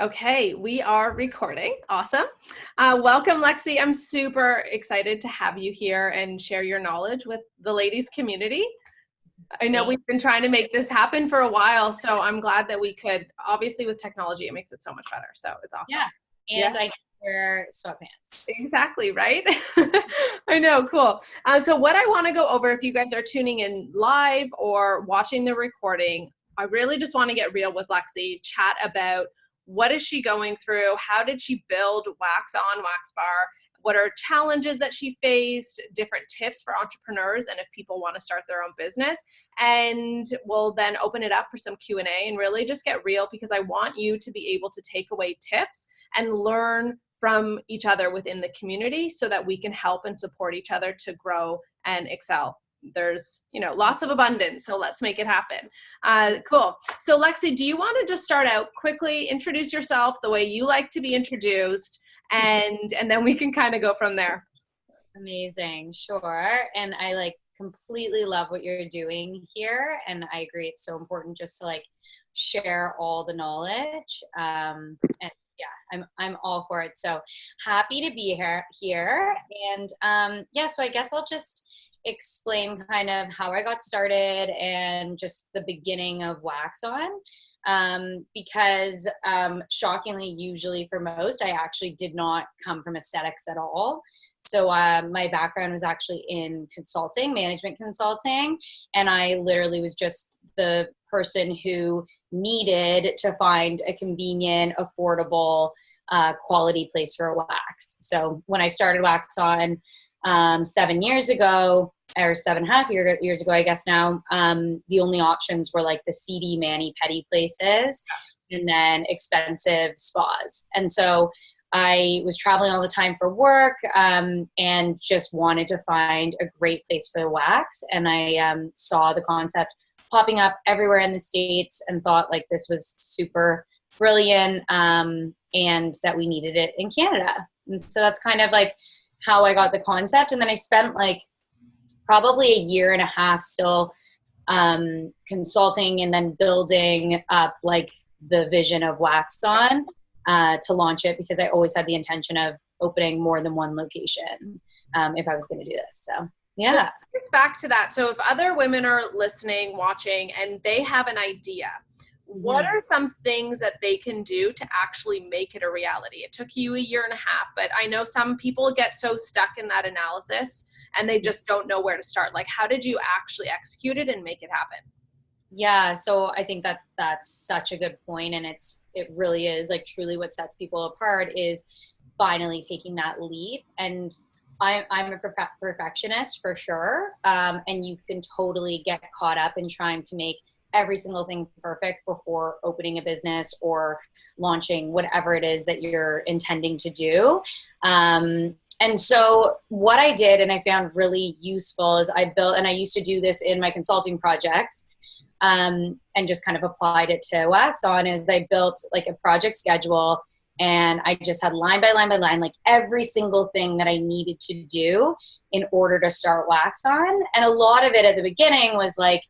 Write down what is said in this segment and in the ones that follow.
Okay, we are recording. Awesome. Uh, welcome, Lexi. I'm super excited to have you here and share your knowledge with the ladies community. I know we've been trying to make this happen for a while, so I'm glad that we could. Obviously, with technology, it makes it so much better. So it's awesome. Yeah, and yeah. I wear sweatpants. Exactly, right? I know, cool. Uh, so, what I want to go over, if you guys are tuning in live or watching the recording, I really just want to get real with Lexi, chat about what is she going through? How did she build Wax On Wax Bar? What are challenges that she faced? Different tips for entrepreneurs and if people want to start their own business. And we'll then open it up for some Q&A and really just get real because I want you to be able to take away tips and learn from each other within the community so that we can help and support each other to grow and excel there's you know lots of abundance so let's make it happen. Uh, cool. So lexi do you want to just start out? Quickly introduce yourself the way you like to be introduced and and then we can kind of go from there. Amazing sure. And i like completely love what you're doing here and i agree it's so important just to like share all the knowledge um and yeah i'm i'm all for it. So happy to be here here and um yeah so i guess i'll just explain kind of how I got started and just the beginning of Wax On. Um, because um, shockingly, usually for most, I actually did not come from aesthetics at all. So uh, my background was actually in consulting, management consulting, and I literally was just the person who needed to find a convenient, affordable, uh, quality place for wax. So when I started Wax On, um, seven years ago, or seven and a half year, years ago, I guess now, um, the only options were like the seedy, manny, petty places and then expensive spas. And so I was traveling all the time for work um, and just wanted to find a great place for the wax. And I um, saw the concept popping up everywhere in the States and thought like this was super brilliant um, and that we needed it in Canada. And so that's kind of like how I got the concept. And then I spent like probably a year and a half still um, consulting and then building up like the vision of Wax On uh, to launch it because I always had the intention of opening more than one location um, if I was going to do this. So yeah. So back to that. So if other women are listening, watching, and they have an idea, what are some things that they can do to actually make it a reality? It took you a year and a half, but I know some people get so stuck in that analysis and they just don't know where to start. Like, how did you actually execute it and make it happen? Yeah, so I think that that's such a good point, and it's it really is like truly what sets people apart is finally taking that leap. And I'm I'm a perfectionist for sure, um, and you can totally get caught up in trying to make every single thing perfect before opening a business or launching whatever it is that you're intending to do. Um, and so what I did and I found really useful is I built, and I used to do this in my consulting projects um, and just kind of applied it to Wax On is I built like a project schedule and I just had line by line by line, like every single thing that I needed to do in order to start Wax On. And a lot of it at the beginning was like,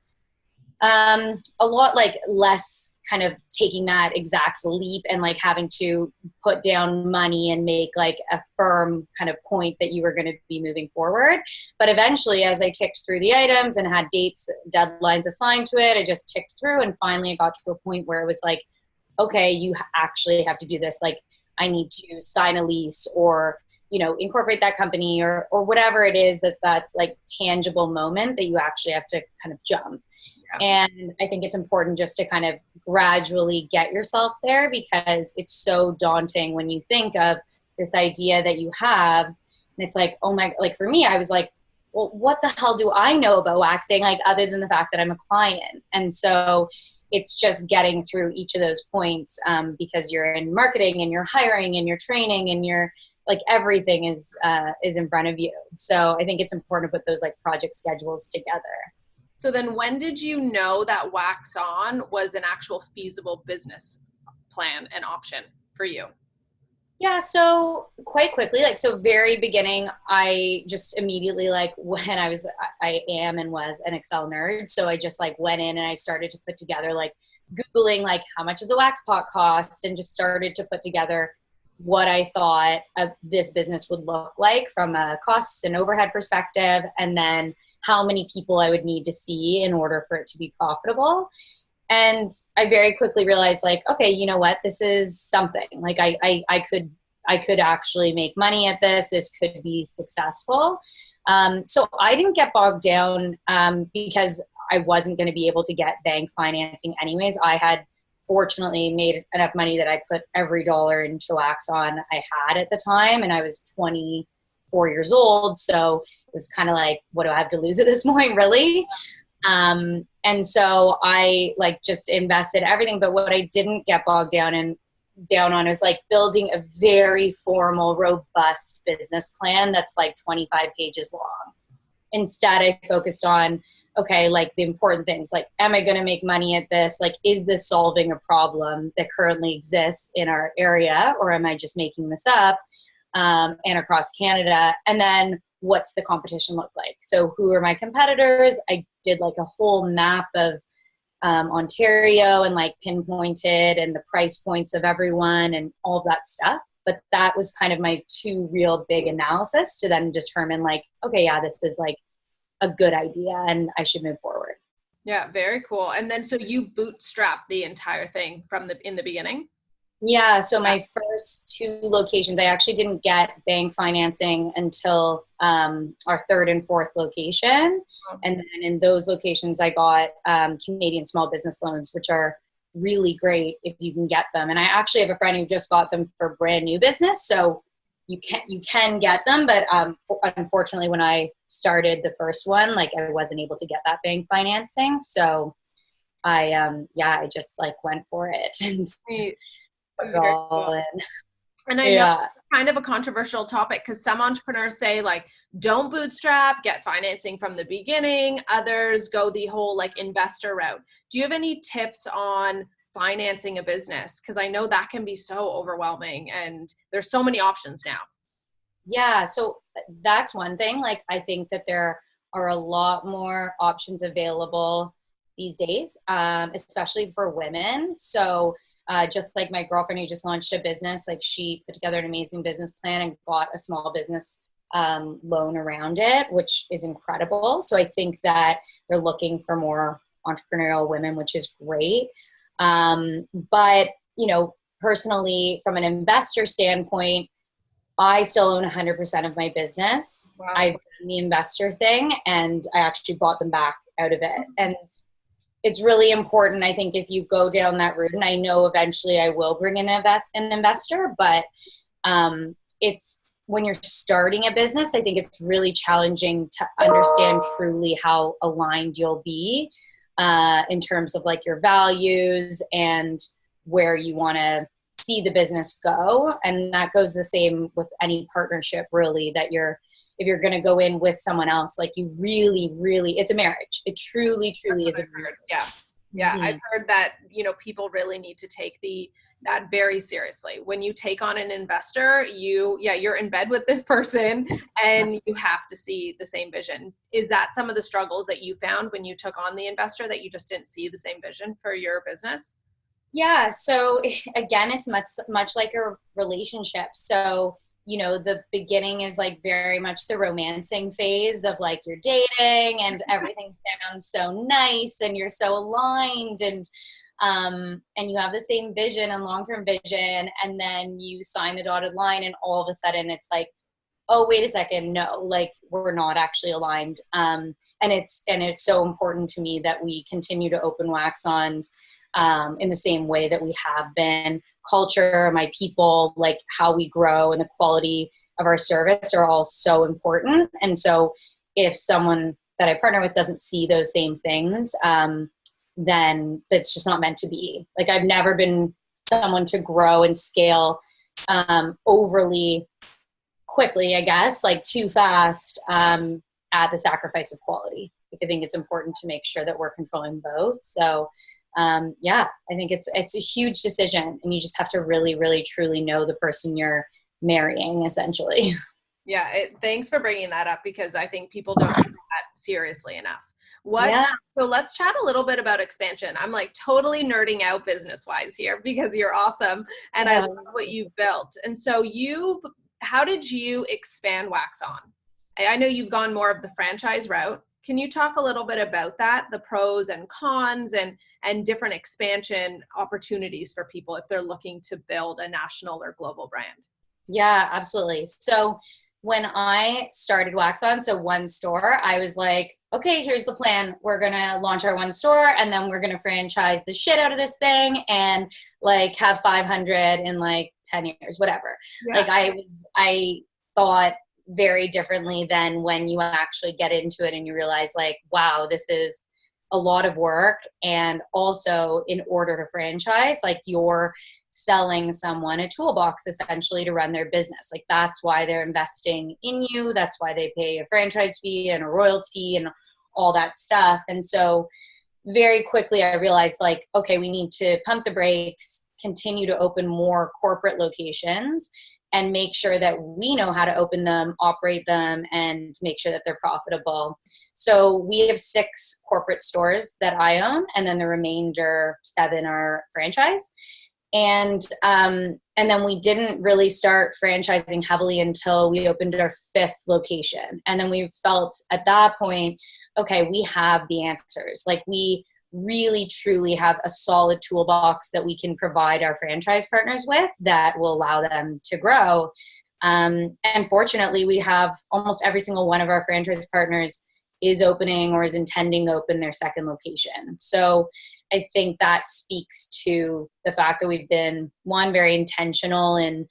um, a lot like less kind of taking that exact leap and like having to put down money and make like a firm kind of point that you were going to be moving forward. But eventually, as I ticked through the items and had dates, deadlines assigned to it, I just ticked through and finally I got to a point where it was like, okay, you actually have to do this. Like, I need to sign a lease or you know incorporate that company or or whatever it is that that's like tangible moment that you actually have to kind of jump and I think it's important just to kind of gradually get yourself there because it's so daunting when you think of this idea that you have. And it's like, oh my, like for me, I was like, well, what the hell do I know about waxing? Like, other than the fact that I'm a client. And so it's just getting through each of those points um, because you're in marketing and you're hiring and you're training and you're like everything is uh, is in front of you. So I think it's important to put those like project schedules together. So then when did you know that Wax On was an actual feasible business plan and option for you? Yeah, so quite quickly, like so very beginning, I just immediately like when I was I am and was an Excel nerd. So I just like went in and I started to put together like Googling like how much does a wax pot cost and just started to put together what I thought of this business would look like from a costs and overhead perspective, and then how many people I would need to see in order for it to be profitable. And I very quickly realized, like, okay, you know what? This is something. Like, I, I, I could, I could actually make money at this. This could be successful. Um, so I didn't get bogged down um, because I wasn't going to be able to get bank financing anyways. I had fortunately made enough money that I put every dollar into Wax On I had at the time, and I was 24 years old. So was kind of like, what do I have to lose at this point, really? Um, and so I like just invested everything. But what I didn't get bogged down in down on is like building a very formal, robust business plan that's like 25 pages long. Instead, I focused on okay, like the important things, like, am I going to make money at this? Like, is this solving a problem that currently exists in our area, or am I just making this up? Um, and across Canada, and then what's the competition look like? So, who are my competitors? I did like a whole map of um, Ontario and like pinpointed and the price points of everyone and all that stuff. But that was kind of my two real big analysis to then determine like, okay, yeah, this is like a good idea and I should move forward. Yeah, very cool. And then so you bootstrap the entire thing from the in the beginning? Yeah, so my first two locations, I actually didn't get bank financing until um, our third and fourth location. And then in those locations, I got um, Canadian small business loans, which are really great if you can get them. And I actually have a friend who just got them for brand new business. So you can you can get them, but um, unfortunately, when I started the first one, like I wasn't able to get that bank financing. So I um yeah, I just like went for it and put all in. And I yeah. know it's kind of a controversial topic because some entrepreneurs say like, don't bootstrap, get financing from the beginning. Others go the whole like investor route. Do you have any tips on financing a business? Because I know that can be so overwhelming and there's so many options now. Yeah, so that's one thing. Like, I think that there are a lot more options available these days, um, especially for women. So, uh, just like my girlfriend who just launched a business, like she put together an amazing business plan and got a small business um, loan around it, which is incredible. So I think that they're looking for more entrepreneurial women, which is great. Um, but you know, personally, from an investor standpoint, I still own 100% of my business. Wow. I've done the investor thing, and I actually bought them back out of it. And it's really important. I think if you go down that route, and I know eventually I will bring in invest an investor, but um, it's when you're starting a business, I think it's really challenging to understand truly how aligned you'll be uh, in terms of like your values and where you want to see the business go. And that goes the same with any partnership, really, that you're if you're going to go in with someone else like you really really it's a marriage. It truly truly That's is a marriage. yeah. Yeah mm-hmm. i've heard that you know people really need to take the that very seriously. When you take on an investor you yeah you're in bed with this person and you have to see the same vision. Is that some of the struggles that you found when you took on the investor that you just didn't see the same vision for your business? Yeah so again it's much much like a relationship. So you know the beginning is like very much the romancing phase of like you're dating and everything sounds so nice and you're so aligned and um, and you have the same vision and long-term vision and then you sign the dotted line and all of a sudden it's like oh wait a second no like we're not actually aligned. Um, and it's and it's so important to me that we continue to open Waxons um, in the same way that we have been culture my people like how we grow and the quality of our service are all so important and so if someone that i partner with doesn't see those same things um, then that's just not meant to be. Like I've never been someone to grow and scale um, overly quickly, I guess, like too fast um, at the sacrifice of quality. I think it's important to make sure that we're controlling both. So um, yeah, I think it's it's a huge decision, and you just have to really, really, truly know the person you're marrying, essentially. Yeah, it, thanks for bringing that up because I think people don't take that seriously enough What yeah. so let's chat a little bit about expansion. I'm like totally nerding out business wise here because you're awesome and yeah. I love what you've built. And so you've how did you expand Wax On? I know you've gone more of the franchise route. Can you talk a little bit about that, the pros and cons and and different expansion opportunities for people if they're looking to build a national or global brand? Yeah, absolutely. So when I started Wax On, so one store, I was like, okay, here's the plan. We're gonna launch our one store and then we're gonna franchise the shit out of this thing and like have 500 in like 10 years, whatever. Yeah. Like I was, I thought very differently than when you actually get into it and you realize like, wow, this is a lot of work. And also in order to franchise, like you're selling someone a toolbox essentially to run their business. Like that's why they're investing in you. That's why they pay a franchise fee and a royalty and all that stuff. And so very quickly I realized like, okay, we need to pump the brakes, continue to open more corporate locations and make sure that we know how to open them, operate them, and make sure that they're profitable. So we have six corporate stores that I own, and then the remainder seven are franchise. And um, and then we didn't really start franchising heavily until we opened our fifth location. And then we felt at that point okay we have the answers. Like we really truly have a solid toolbox that we can provide our franchise partners with that will allow them to grow um, and fortunately we have almost every single one of our franchise partners is opening or is intending to open their second location so I think that speaks to the fact that we've been one very intentional in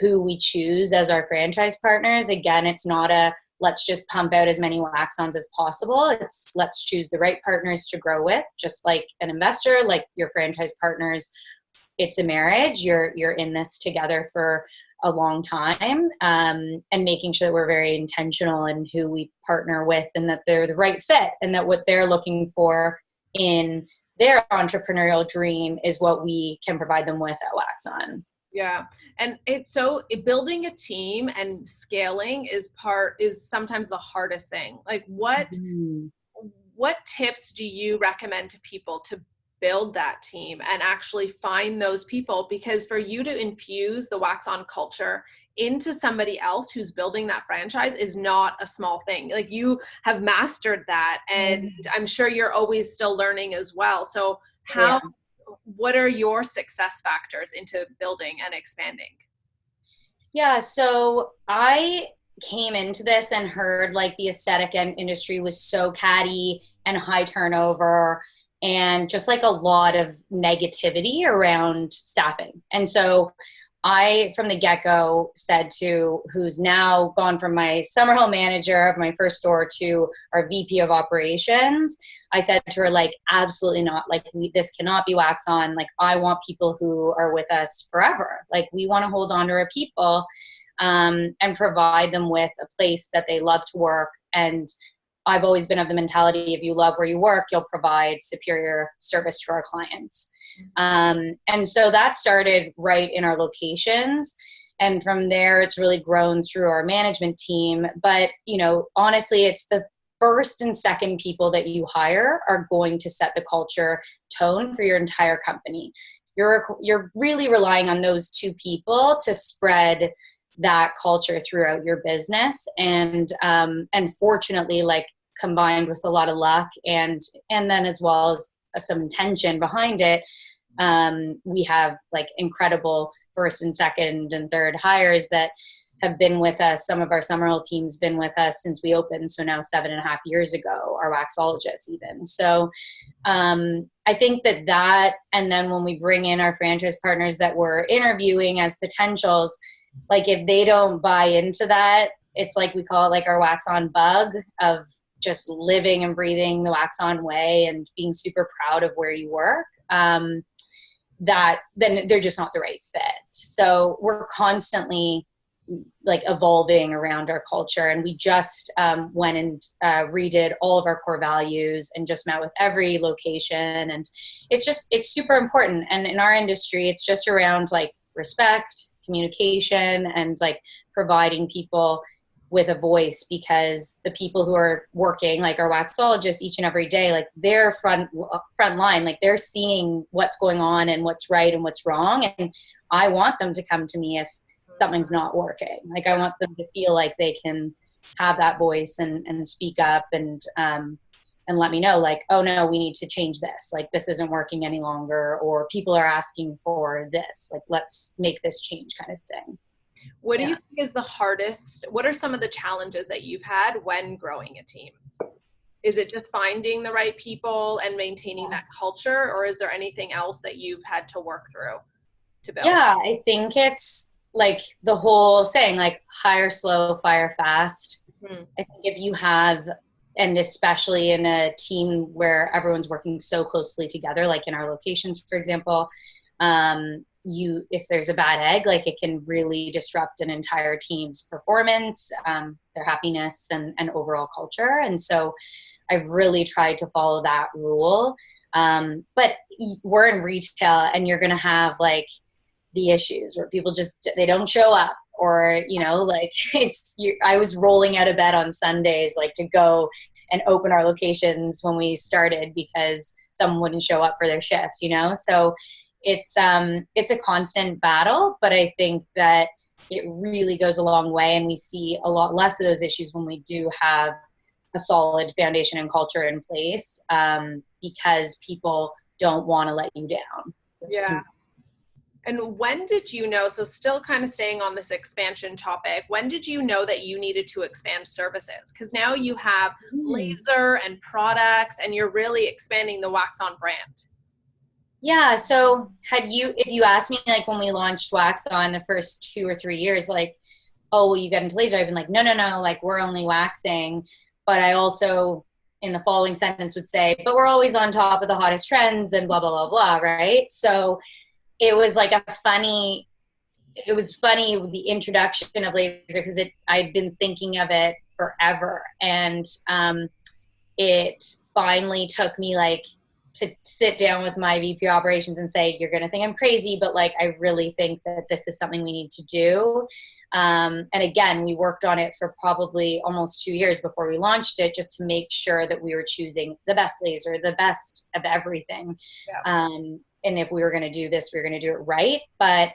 who we choose as our franchise partners. Again, it's not a let's just pump out as many wax-ons as possible. It's let's choose the right partners to grow with, just like an investor, like your franchise partners. It's a marriage. You're you're in this together for a long time um, and making sure that we're very intentional in who we partner with and that they're the right fit and that what they're looking for in their entrepreneurial dream is what we can provide them with at Wax On. Yeah. And it's so building a team and scaling is part is sometimes the hardest thing. Like what mm-hmm. what tips do you recommend to people to build that team and actually find those people because for you to infuse the wax on culture into somebody else who's building that franchise is not a small thing. Like you have mastered that and mm. I'm sure you're always still learning as well. So how yeah. What are your success factors into building and expanding? Yeah, so I came into this and heard like the aesthetic and industry was so catty and high turnover and just like a lot of negativity around staffing. And so I, from the get go, said to who's now gone from my Summerhill manager of my first store to our VP of operations, I said to her, like, absolutely not. Like, we, this cannot be wax on. Like, I want people who are with us forever. Like, we want to hold on to our people um, and provide them with a place that they love to work and I've always been of the mentality if you love where you work, you'll provide superior service to our clients. Um, and so that started right in our locations. And from there, it's really grown through our management team. But, you know, honestly, it's the first and second people that you hire are going to set the culture tone for your entire company. You're, you're really relying on those two people to spread that culture throughout your business and um, and fortunately like combined with a lot of luck and and then as well as some intention behind it um, we have like incredible first and second and third hires that have been with us. Some of our Summerhill teams been with us since we opened, so now seven and a half years ago, our waxologists even. So um, I think that that, and then when we bring in our franchise partners that we're interviewing as potentials, like if they don't buy into that it's like we call it like our wax on bug of just living and breathing the wax on way and being super proud of where you work. Um, that then they're just not the right fit. So we're constantly like evolving around our culture. And we just um, went and uh, redid all of our core values and just met with every location. And it's just it's super important. And in our industry it's just around like respect communication and like providing people with a voice because the people who are working like our waxologists each and every day like they're front front line like they're seeing what's going on and what's right and what's wrong and i want them to come to me if something's not working. Like i want them to feel like they can have that voice and and speak up and um and let me know like oh no we need to change this like this isn't working any longer or people are asking for this like let's make this change kind of thing what do yeah. you think is the hardest? What are some of the challenges that you've had when growing a team? Is it just finding the right people and maintaining that culture, or is there anything else that you've had to work through to build? Yeah, I think it's like the whole saying, like hire slow, fire fast. Mm-hmm. I think if you have, and especially in a team where everyone's working so closely together, like in our locations, for example, um, you if there's a bad egg like it can really disrupt an entire team's performance um, their happiness and, and overall culture. And so i've really tried to follow that rule. Um, but we're in retail and you're gonna have like the issues where people just they don't show up or you know like it's you, i was rolling out of bed on sundays like to go and open our locations when we started because someone wouldn't show up for their shift you know? So it's um it's a constant battle but i think that it really goes a long way and we see a lot less of those issues when we do have a solid foundation and culture in place um, because people don't want to let you down. Yeah and when did you know so still kind of staying on this expansion topic when did you know that you needed to expand services because now you have mm. laser and products and you're really expanding the wax on brand yeah. So had you, if you asked me like when we launched Wax on the first two or three years, like, oh, will you get into laser? I've been like, no, no, no, like we're only waxing. But I also in the following sentence would say, but we're always on top of the hottest trends and blah, blah, blah, blah. Right. So it was like a funny, it was funny the introduction of laser because it, I'd been thinking of it forever. And um, it finally took me like to sit down with my VP operations and say, you're going to think I'm crazy, but like, I really think that this is something we need to do. Um, and again, we worked on it for probably almost two years before we launched it, just to make sure that we were choosing the best laser, the best of everything. Yeah. Um, and if we were going to do this, we were going to do it right. But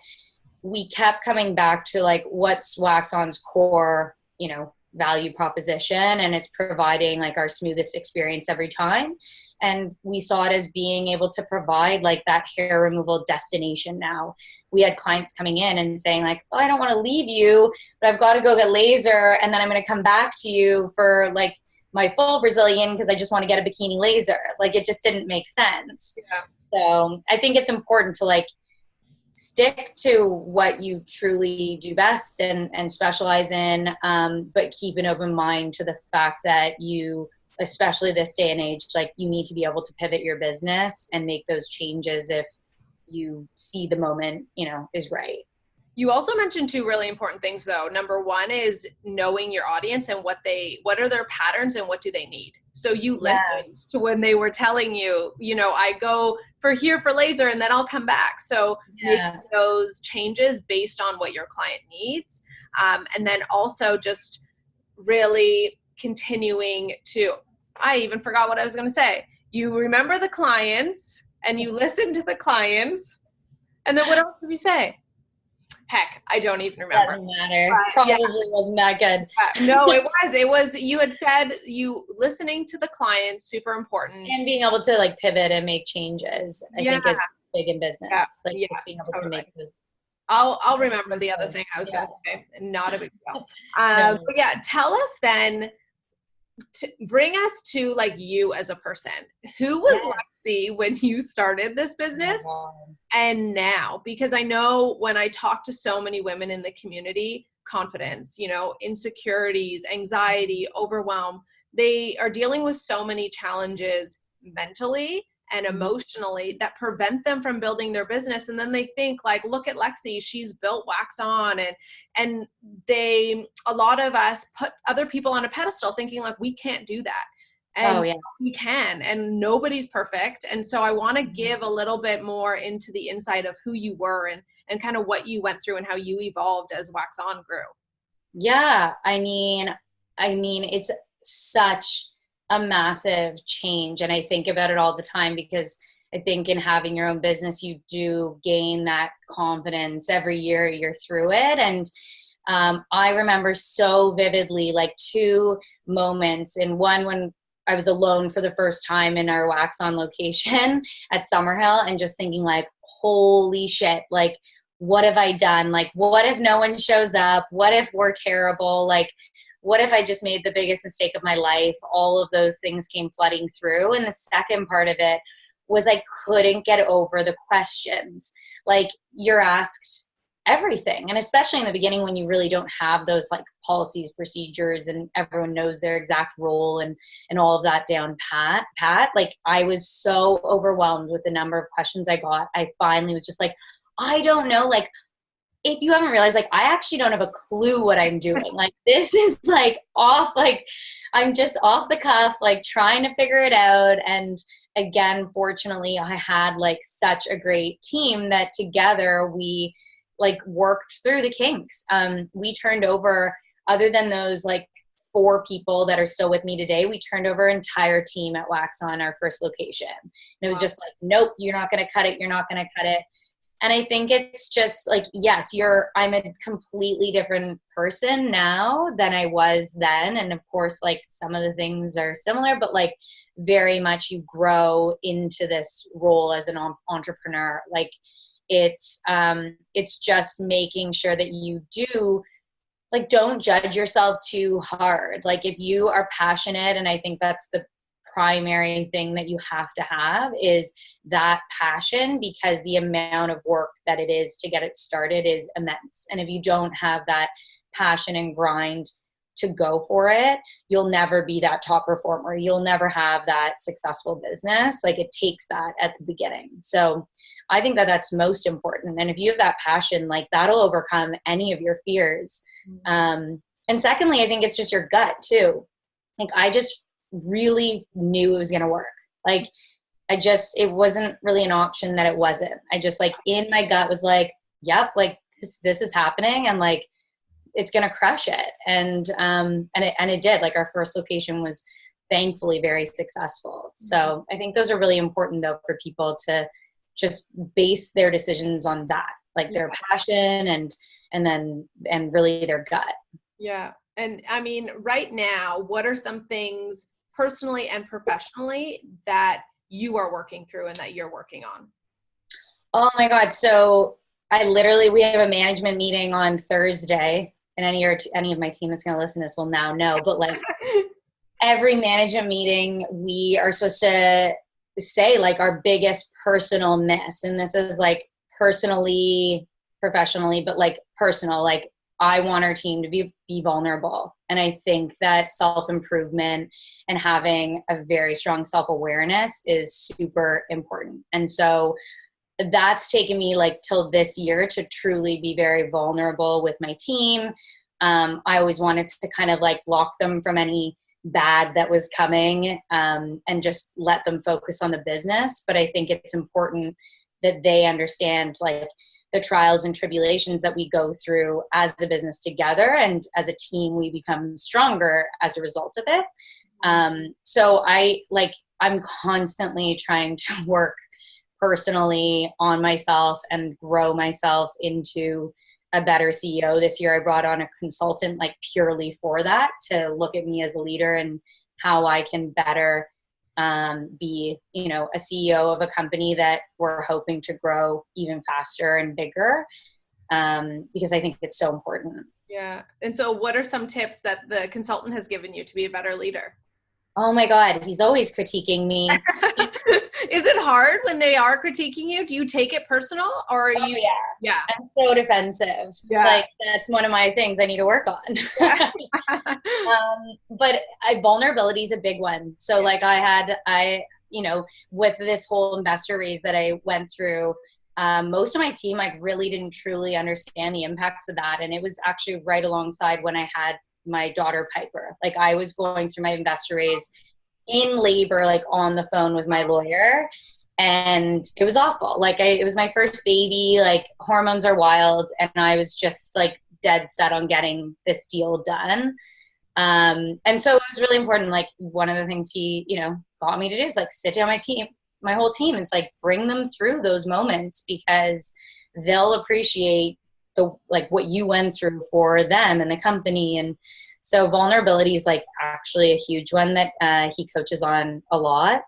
we kept coming back to like, what's Wax On's core, you know, value proposition, and it's providing like our smoothest experience every time and we saw it as being able to provide like that hair removal destination now we had clients coming in and saying like oh i don't want to leave you but i've got to go get laser and then i'm going to come back to you for like my full brazilian because i just want to get a bikini laser. Like it just didn't make sense. Yeah. so i think it's important to like stick to what you truly do best and, and specialize in um, but keep an open mind to the fact that you especially this day and age like you need to be able to pivot your business and make those changes if you see the moment you know is right you also mentioned two really important things though number one is knowing your audience and what they what are their patterns and what do they need so you listened yeah. to when they were telling you you know i go for here for laser and then i'll come back so yeah. those changes based on what your client needs um, and then also just really continuing to I even forgot what I was going to say. You remember the clients and you listen to the clients. And then what else did you say? Heck, I don't even remember. Doesn't matter. Probably yeah. wasn't that good. no, it was. It was. You had said you listening to the clients super important, and being able to like pivot and make changes. I yeah. think is big in business. Yeah. Like yeah. just being able totally. to make those. I'll I'll remember the other thing I was going to say. Not a big deal. Um, no. But yeah, tell us then bring us to like you as a person. Who was Lexi when you started this oh business and now? Because I know when I talk to so many women in the community, confidence, you know, insecurities, anxiety, overwhelm, they are dealing with so many challenges mentally and emotionally that prevent them from building their business and then they think like look at lexi she's built wax on and and they a lot of us put other people on a pedestal thinking like we can't do that and oh, yeah. we can and nobody's perfect and so i want to mm-hmm. give a little bit more into the insight of who you were and and kind of what you went through and how you evolved as wax on grew Yeah, I mean, I mean, it's such a massive change, and I think about it all the time because I think in having your own business, you do gain that confidence every year you're through it, and um, I remember so vividly like two moments, and one when I was alone for the first time in our wax on location at Summerhill, and just thinking like, holy shit, like what have I done? Like, what if no one shows up? What if we're terrible? Like, what if I just made the biggest mistake of my life? All of those things came flooding through. And the second part of it was I couldn't get over the questions. Like, you're asked everything. And especially in the beginning when you really don't have those like policies, procedures, and everyone knows their exact role and, and all of that down pat, pat. Like, I was so overwhelmed with the number of questions I got. I finally was just like, I don't know, like, if you haven't realized, like, I actually don't have a clue what I'm doing. Like, this is like off, like, I'm just off the cuff, like, trying to figure it out. And again, fortunately, I had like such a great team that together we like worked through the kinks. Um, we turned over, other than those like four people that are still with me today, we turned over entire team at Wax on our first location. And it was just like, nope, you're not going to cut it. You're not going to cut it and i think it's just like yes you're i'm a completely different person now than i was then. And of course like some of the things are similar but like very much you grow into this role as an entrepreneur. Like it's um it's just making sure that you do like don't judge yourself too hard. Like if you are passionate and i think that's the primary thing that you have to have is that passion because the amount of work that it is to get it started is immense. And if you don't have that passion and grind to go for it, you'll never be that top performer. You'll never have that successful business. Like it takes that at the beginning. So I think that that's most important. And if you have that passion, like that'll overcome any of your fears. Mm-hmm. Um, and secondly, I think it's just your gut too. Like I just really knew it was going to work. Like I just, it wasn't really an option that it wasn't. I just like in my gut was like, yep, like this, this is happening and like it's going to crush it. And, um, and it, and it did. Like our first location was thankfully very successful. So. I think those are really important though for people to just base their decisions on that, like their passion and, and then, and really their gut. Yeah. And I mean, right now, what are some things personally and professionally that you are working through and that you're working on? Oh my God. So I literally, we have a management meeting on Thursday and any, or any of my team that's going to listen to this will now know, but like every management meeting, we are supposed to say like our biggest personal miss. And this is like personally, professionally, but like personal, like I want our team to be, be vulnerable. And I think that self improvement and having a very strong self awareness is super important. And so that's taken me like till this year to truly be very vulnerable with my team. Um, I always wanted to kind of like block them from any bad that was coming um, and just let them focus on the business. But I think it's important that they understand like the trials and tribulations that we go through as a business together and as a team we become stronger as a result of it. Um, so i like i'm constantly trying to work personally on myself and grow myself into a better ceo this year i brought on a consultant like purely for that to look at me as a leader and how i can better um, be you know a ceo of a company that we're hoping to grow even faster and bigger um, because i think it's so important. Yeah. And so what are some tips that the consultant has given you to be a better leader oh my god he's always critiquing me. Is it hard when they are critiquing you? Do you take it personal or are oh, you yeah. Yeah. I'm so defensive. Yeah. Like that's one of my things i need to work on. Um, but I, vulnerability is a big one. So like i had i you know with this whole investor raise that i went through um, most of my team like really didn't truly understand the impacts of that. And it was actually right alongside when i had my daughter Piper. Like I was going through my investor raise in labor, like on the phone with my lawyer. And it was awful. Like I, it was my first baby, like hormones are wild. And I was just like dead set on getting this deal done. Um, and so it was really important. Like one of the things he, you know, got me to do is like sit down my team, my whole team. It's like bring them through those moments because they'll appreciate the like what you went through for them and the company. And so vulnerability is like actually a huge one that uh, he coaches on a lot.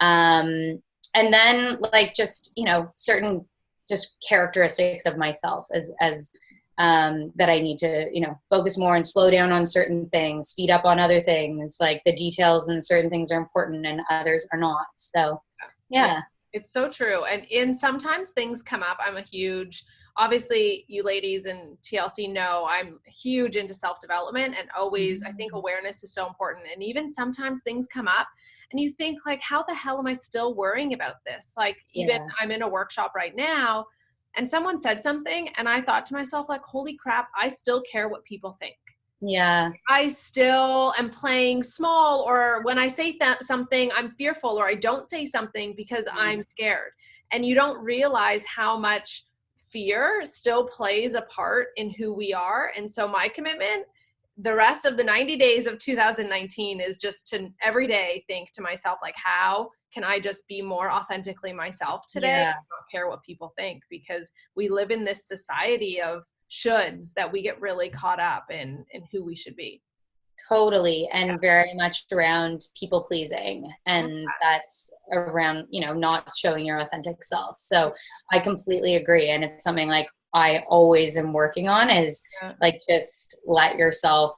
Um, and then like just you know certain just characteristics of myself as as um, that I need to, you know, focus more and slow down on certain things, speed up on other things. Like the details and certain things are important and others are not. So, yeah. It's so true. And in sometimes things come up. I'm a huge, obviously, you ladies and TLC know I'm huge into self development and always, I think mm-hmm. awareness is so important. And even sometimes things come up and you think, like, how the hell am I still worrying about this? Like, even yeah. I'm in a workshop right now and someone said something and i thought to myself like holy crap i still care what people think yeah i still am playing small or when i say that something i'm fearful or i don't say something because mm. i'm scared and you don't realize how much fear still plays a part in who we are and so my commitment the rest of the 90 days of 2019 is just to every day think to myself like how can I just be more authentically myself today? Yeah. not care what people think because we live in this society of shoulds that we get really caught up in in who we should be. Totally, and yeah. very much around people pleasing, and that's around you know not showing your authentic self. So I completely agree, and it's something like I always am working on is yeah. like just let yourself,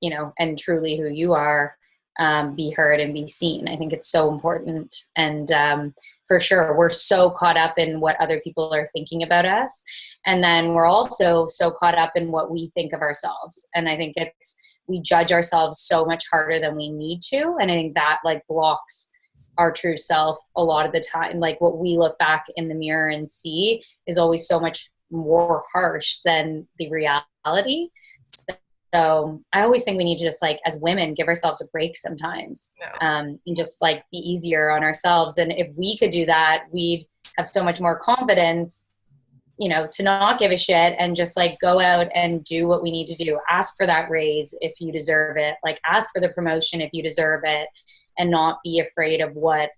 you know, and truly who you are um, be heard and be seen. I think it's so important. And um, for sure, we're so caught up in what other people are thinking about us. And then we're also so caught up in what we think of ourselves. And I think it's, we judge ourselves so much harder than we need to. And I think that like blocks our true self a lot of the time. Like what we look back in the mirror and see is always so much more harsh than the reality. So so I always think we need to just like as women give ourselves a break sometimes no. um, and just like be easier on ourselves. And if we could do that, we'd have so much more confidence, you know, to not give a shit and just like go out and do what we need to do. Ask for that raise if you deserve it. Like ask for the promotion if you deserve it and not be afraid of what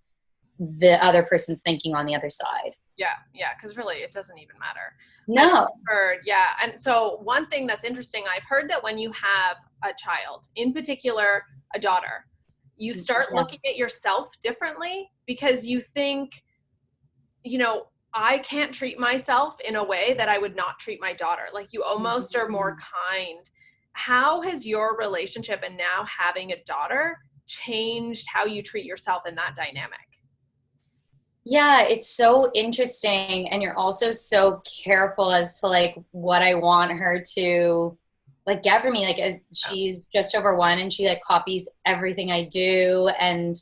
the other person's thinking on the other side. Yeah, yeah, because really it doesn't even matter. No. Heard, yeah. And so one thing that's interesting, I've heard that when you have a child, in particular a daughter, you mm, start yeah. looking at yourself differently because you think, you know, I can't treat myself in a way that I would not treat my daughter. Like you almost are more mm-hmm. kind. How has your relationship and now having a daughter changed how you treat yourself in that dynamic? Yeah, it's so interesting. And you're also so careful as to like what I want her to like get for me. Like uh, she's just over one and she like copies everything I do. And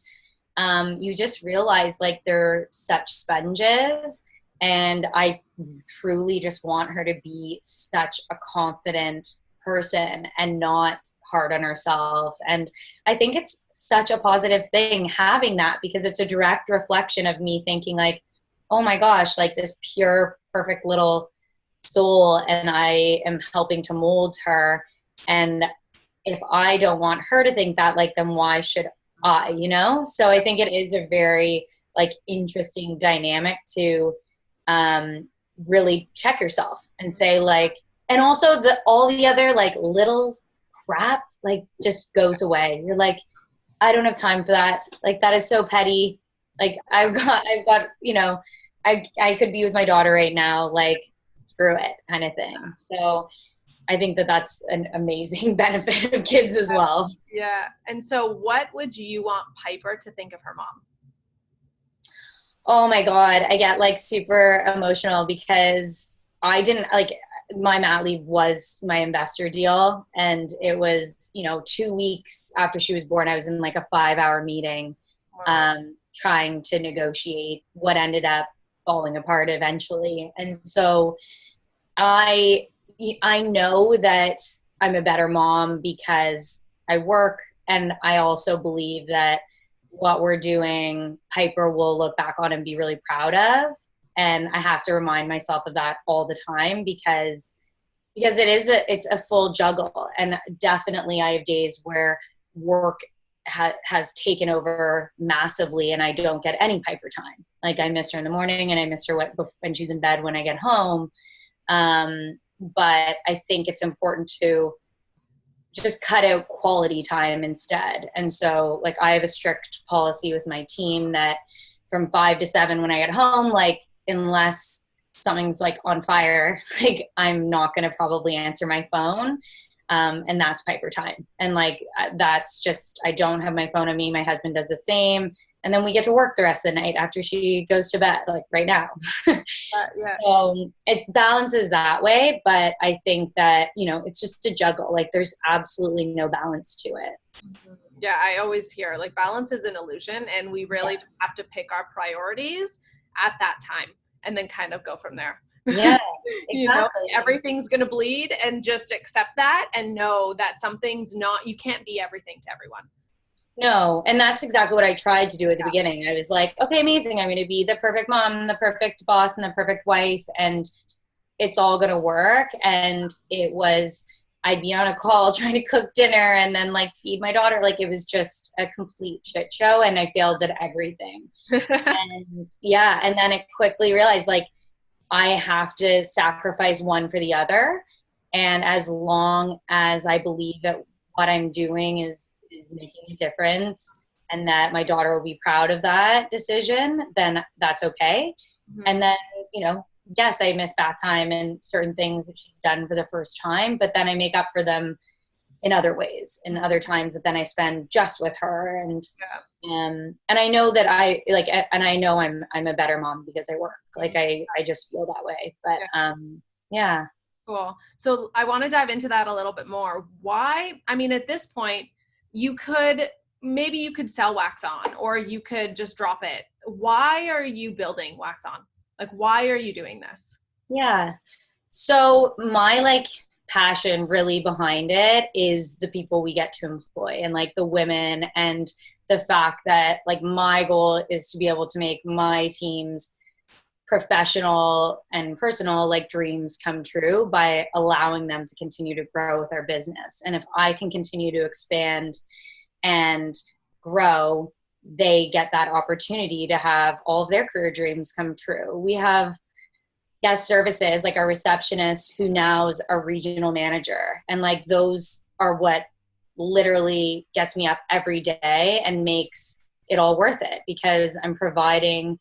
um, you just realize like they're such sponges. And I truly just want her to be such a confident person and not hard on herself. And I think it's such a positive thing having that because it's a direct reflection of me thinking, like, oh my gosh, like this pure, perfect little soul, and I am helping to mold her. And if I don't want her to think that, like, then why should I, you know? So I think it is a very, like, interesting dynamic to um, really check yourself and say, like, and also the all the other like little crap like just goes away. You're like, I don't have time for that. Like that is so petty. Like I've got, I've got, you know, I I could be with my daughter right now. Like screw it, kind of thing. So I think that that's an amazing benefit of kids as well. Yeah. And so, what would you want Piper to think of her mom? Oh my God, I get like super emotional because I didn't like my mat leave was my investor deal. And it was you know two weeks after she was born i was in like a five hour meeting um, trying to negotiate what ended up falling apart eventually. And so i i know that i'm a better mom because i work and i also believe that what we're doing piper will look back on and be really proud of. And I have to remind myself of that all the time because because it is a it's a full juggle. And definitely i have days where work ha- has taken over massively and i don't get any piper time. Like i miss her in the morning and i miss her when she's in bed when i get home. Um, but i think it's important to just cut out quality time instead and so like i have a strict policy with my team that from five to seven when i get home like unless something's like on fire, like I'm not going to probably answer my phone. Um, and that's Piper time. And like, uh, that's just, I don't have my phone on me. My husband does the same. And then we get to work the rest of the night after she goes to bed, like right now. uh, yeah. So it balances that way. But I think that, you know, it's just a juggle. Like there's absolutely no balance to it. Mm-hmm. Yeah, I always hear like balance is an illusion, and we really yeah. have to pick our priorities at that time and then kind of go from there. Yeah, exactly. you know, everything's going to bleed and just accept that and know that something's not, you can't be everything to everyone. No, and that's exactly what I tried to do at the yeah. beginning. I was like, okay, amazing. I'm going to be the perfect mom, the perfect boss, and the perfect wife, and it's all going to work. And it was, I'd be on a call trying to cook dinner and then like feed my daughter. Like it was just a complete shit show, and I failed at everything. and yeah, and then I quickly realized like I have to sacrifice one for the other. And as long as I believe that what I'm doing is is making a difference and that my daughter will be proud of that decision, then that's okay. Mm-hmm. And then, you know, yes, I miss bath time and certain things that she's done for the first time, but then I make up for them in other ways in other times that then I spend just with her and yeah. um and I know that I like and I know I'm I'm a better mom because I work like I I just feel that way but yeah. um yeah cool so I want to dive into that a little bit more why I mean at this point you could maybe you could sell wax on or you could just drop it. Why are you building wax on? Like why are you doing this? Yeah. So my like passion really behind it is the people we get to employ and like the women and the fact that like my goal is to be able to make my teams professional and personal like dreams come true by allowing them to continue to grow with our business. And if i can continue to expand and grow they get that opportunity to have all of their career dreams come true. We have guest services like our receptionist who now is a regional manager. And like those are what literally gets me up every day and makes it all worth it because i'm providing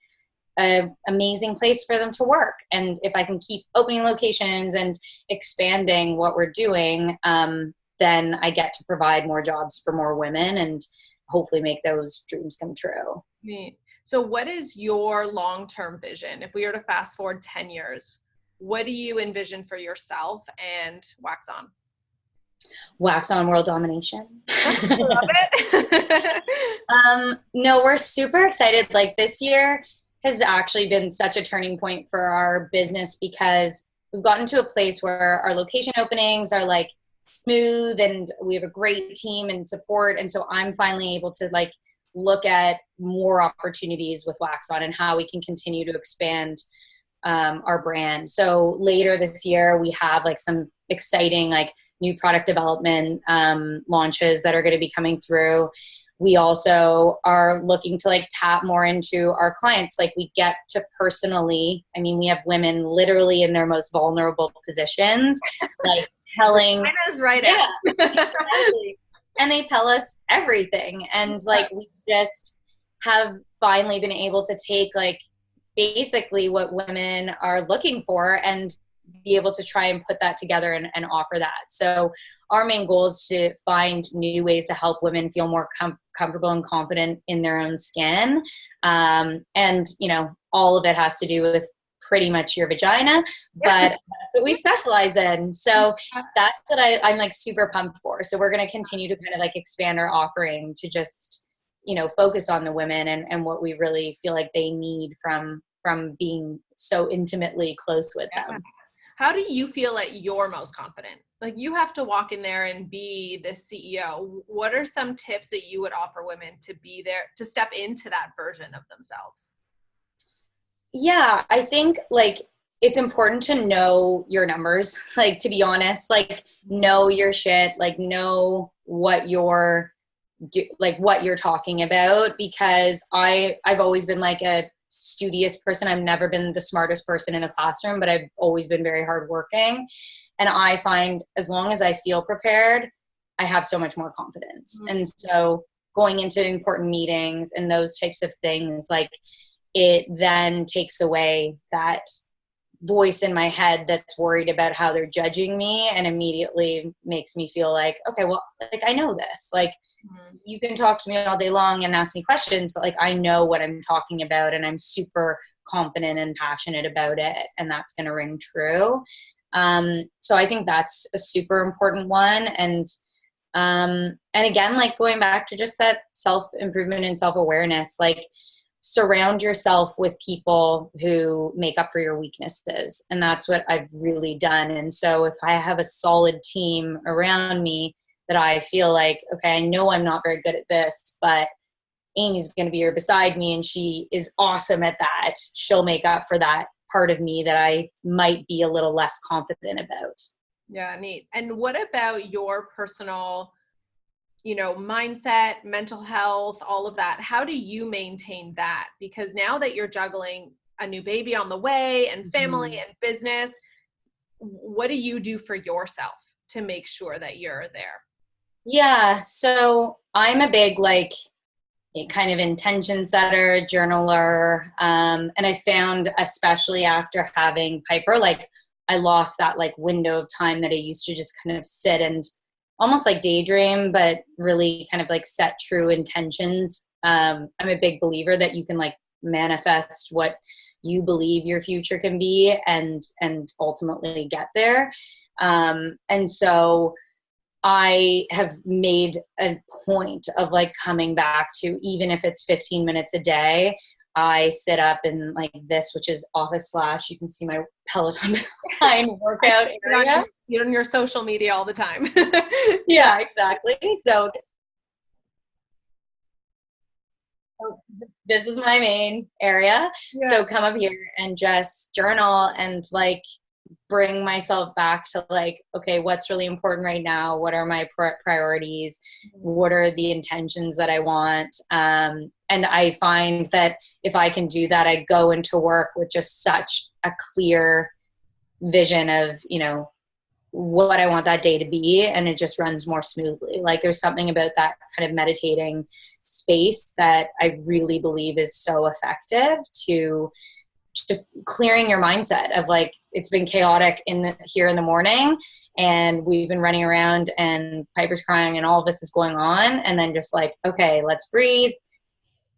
an amazing place for them to work and if i can keep opening locations and expanding what we're doing um, then i get to provide more jobs for more women and hopefully make those dreams come true Neat. So, what is your long term vision? If we were to fast forward 10 years, what do you envision for yourself and Wax On? Wax On world domination. Love it. um, no, we're super excited. Like this year has actually been such a turning point for our business because we've gotten to a place where our location openings are like smooth and we have a great team and support. And so I'm finally able to like look at more opportunities with Wax On and how we can continue to expand um, our brand. So later this year, we have like some exciting like new product development um, launches that are going to be coming through. We also are looking to like tap more into our clients. Like we get to personally, I mean, we have women literally in their most vulnerable positions, like telling. China's right. Yeah, and they tell us everything and like we just have finally been able to take like basically what women are looking for and be able to try and put that together and, and offer that so our main goal is to find new ways to help women feel more com- comfortable and confident in their own skin um, and you know all of it has to do with pretty much your vagina, but that's what we specialize in. So that's what I, I'm like super pumped for. So we're going to continue to kind of like expand our offering to just, you know, focus on the women and, and what we really feel like they need from, from being so intimately close with them. How do you feel like you're most confident? Like you have to walk in there and be the CEO. What are some tips that you would offer women to be there, to step into that version of themselves? yeah i think like it's important to know your numbers like to be honest like know your shit like know what you're do, like what you're talking about because i i've always been like a studious person i've never been the smartest person in a classroom but i've always been very hardworking and i find as long as i feel prepared i have so much more confidence mm-hmm. and so going into important meetings and those types of things like it then takes away that voice in my head that's worried about how they're judging me and immediately makes me feel like okay well like i know this like. You can talk to me all day long and ask me questions but like i know what i'm talking about and i'm super confident and passionate about it and that's going to ring true um, so i think that's a super important one and um, and again like going back to just that self improvement and self awareness like surround yourself with people who make up for your weaknesses. And that's what I've really done. And so if I have a solid team around me that I feel like, okay, I know I'm not very good at this, but Amy's going to be here beside me and she is awesome at that. She'll make up for that part of me that I might be a little less confident about. Yeah, neat. And what about your personal you know mindset mental health all of that how do you maintain that because now that you're juggling a new baby on the way and family mm-hmm. and business what do you do for yourself to make sure that you're there yeah so i'm a big like kind of intention setter journaler um, and i found especially after having piper like i lost that like window of time that i used to just kind of sit and almost like daydream, but really kind of like set true intentions. Um, I'm a big believer that you can like manifest what you believe your future can be and and ultimately get there. Um, and so I have made a point of like coming back to even if it's 15 minutes a day I sit up in like this, which is office slash. You can see my Peloton behind workout area. You're on your social media all the time. yeah, exactly. So oh, this is my main area. Yeah. So come up here and just journal and like bring myself back to like okay what's really important right now? What are my priorities? What are the intentions that i want? Um, and i find that if i can do that i go into work with just such a clear vision of you know what i want that day to be and it just runs more smoothly. Like there's something about that kind of meditating space that i really believe is so effective to just clearing your mindset of like it's been chaotic in the, here in the morning and we've been running around and piper's crying and all of this is going on and then just like okay let's breathe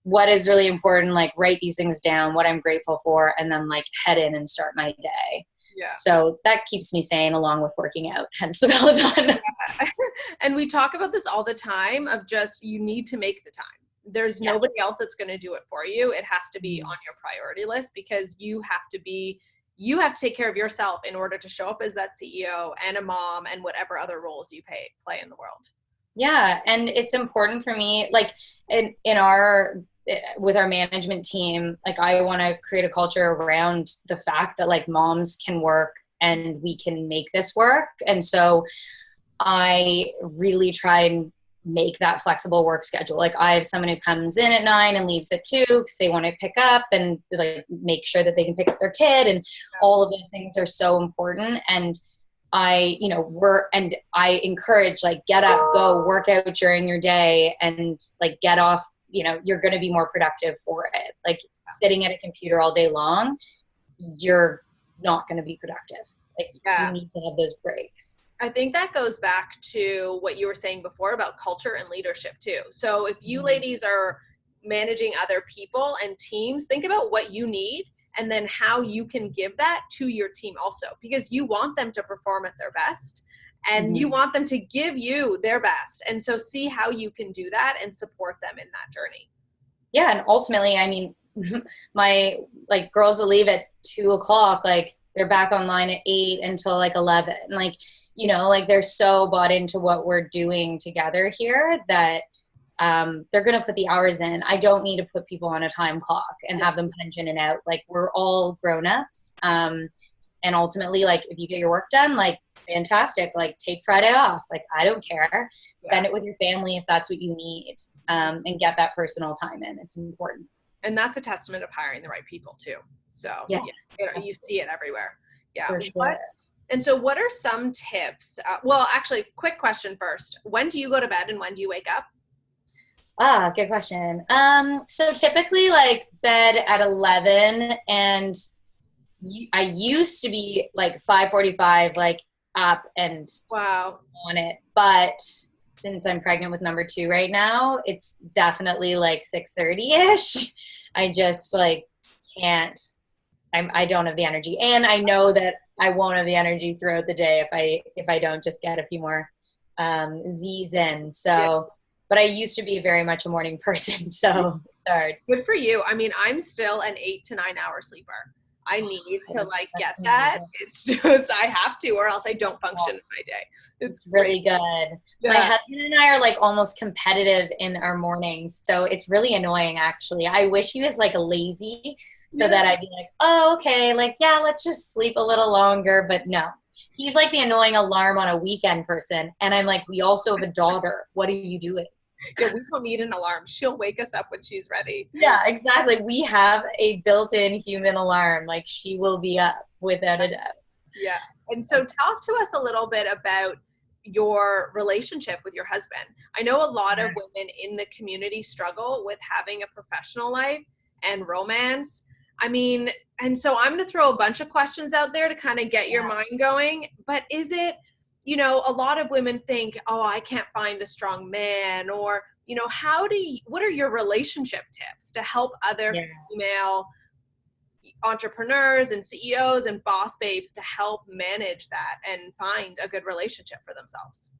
what is really important like write these things down what i'm grateful for and then like head in and start my day yeah. So that keeps me sane along with working out, hence the Peloton. Yeah. and we talk about this all the time of just you need to make the time there's yeah. nobody else that's going to do it for you it has to be mm-hmm. on your priority list because you have to be you have to take care of yourself in order to show up as that ceo and a mom and whatever other roles you pay, play in the world yeah and it's important for me like in in our eh, with our management team like i want to create a culture around the fact that like moms can work and we can make this work and so i really try and make that flexible work schedule. Like I have someone who comes in at nine and leaves at two because they want to pick up and like make sure that they can pick up their kid and all of those things are so important. And I, you know, work and I encourage like get up, go work out during your day and like get off, you know, you're going to be more productive for it. Like sitting at a computer all day long, you're not going to be productive. Like yeah. you need to have those breaks. I think that goes back to what you were saying before about culture and leadership too. So if you mm-hmm. ladies are managing other people and teams, think about what you need and then how you can give that to your team also because you want them to perform at their best and mm-hmm. you want them to give you their best. And so see how you can do that and support them in that journey. Yeah, and ultimately, I mean, my like girls that leave at two o'clock, like they're back online at eight until like eleven. Like you know like they're so bought into what we're doing together here that um, they're going to put the hours in. I don't need to put people on a time clock and have them punch in and out. Like we're all grown-ups um, and ultimately like if you get your work done like fantastic. Like take friday off. Like i don't care. Spend yeah. it with your family if that's what you need um, and get that personal time in. It's important. And that's a testament of hiring the right people too. So yeah, yeah you see it everywhere. Yeah. Sure. what, and so what are some tips uh, well actually quick question first when do you go to bed and when do you wake up Ah, good question. Um, so typically like bed at 11 and I used to be like 545, like up and wow on it. But since I'm pregnant with number two right now, it's definitely like 630 ish. I just like can't, I'm, I don't have the energy. And I know that I won't have the energy throughout the day if I, if I don't just get a few more um, Z's in. So, yeah but I used to be very much a morning person, so it's hard. Good for you. I mean, I'm still an eight to nine hour sleeper. I need to like get that. It's just I have to, or else I don't function in my day. It's, it's really good. Yeah. My husband and I are like almost competitive in our mornings, so it's really annoying. Actually, I wish he was like a lazy, so yeah. that I'd be like, oh, okay, like yeah, let's just sleep a little longer. But no, he's like the annoying alarm on a weekend person, and I'm like, we also have a daughter. What are you doing? yeah, we don't need an alarm. She'll wake us up when she's ready. Yeah, exactly. We have a built-in human alarm. Like she will be up without a doubt. Yeah. And so talk to us a little bit about your relationship with your husband. I know a lot of women in the community struggle with having a professional life and romance. I mean, and so I'm going to throw a bunch of questions out there to kind of get your mind going, but is it you know, a lot of women think, oh, I can't find a strong man, or, you know, how do you, what are your relationship tips to help other yeah. female entrepreneurs and CEOs and boss babes to help manage that and find a good relationship for themselves?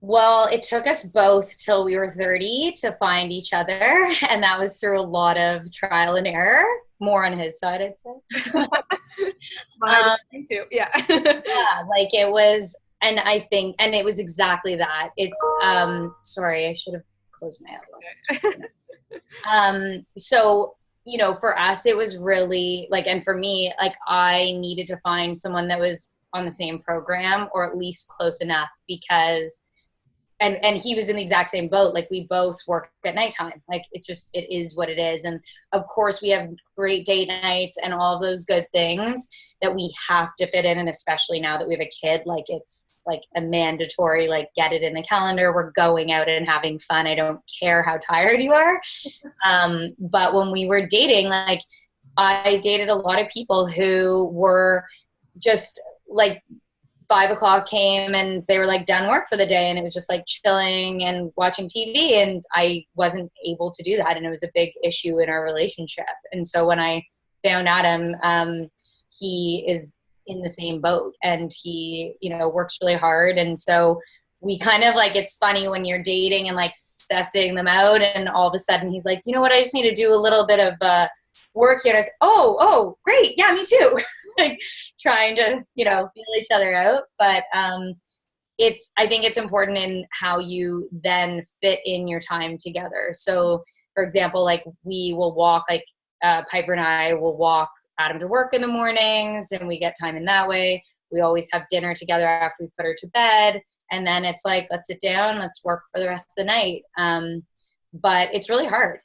Well, it took us both till we were 30 to find each other. And that was through a lot of trial and error, more on his side, I'd say. um, too. Yeah. yeah. Like it was and I think, and it was exactly that. It's, um, sorry, I should have closed my outlook. um, so, you know, for us, it was really like, and for me, like I needed to find someone that was on the same program or at least close enough because and and he was in the exact same boat. Like we both work at nighttime. Like it just it is what it is. And of course we have great date nights and all those good things that we have to fit in. And especially now that we have a kid like it's like a mandatory like get it in the calendar. We're going out and having fun. I don't care how tired you are. Um, but when we were dating like i dated a lot of people who were just like five o'clock came and they were like done work for the day and it was just like chilling and watching TV and I wasn't able to do that and it was a big issue in our relationship. And so when I found Adam, um, he is in the same boat and he, you know, works really hard. And so we kind of like, it's funny when you're dating and like sussing them out and all of a sudden he's like, you know what, I just need to do a little bit of uh, work here. And I said, oh, oh, great. Yeah, me too. like trying to you know feel each other out. But um it's i think it's important in how you then fit in your time together. So for example like we will walk like uh, piper and i will walk adam to work in the mornings and we get time in that way. We always have dinner together after we put her to bed. And then it's like let's sit down let's work for the rest of the night. Um, but it's really hard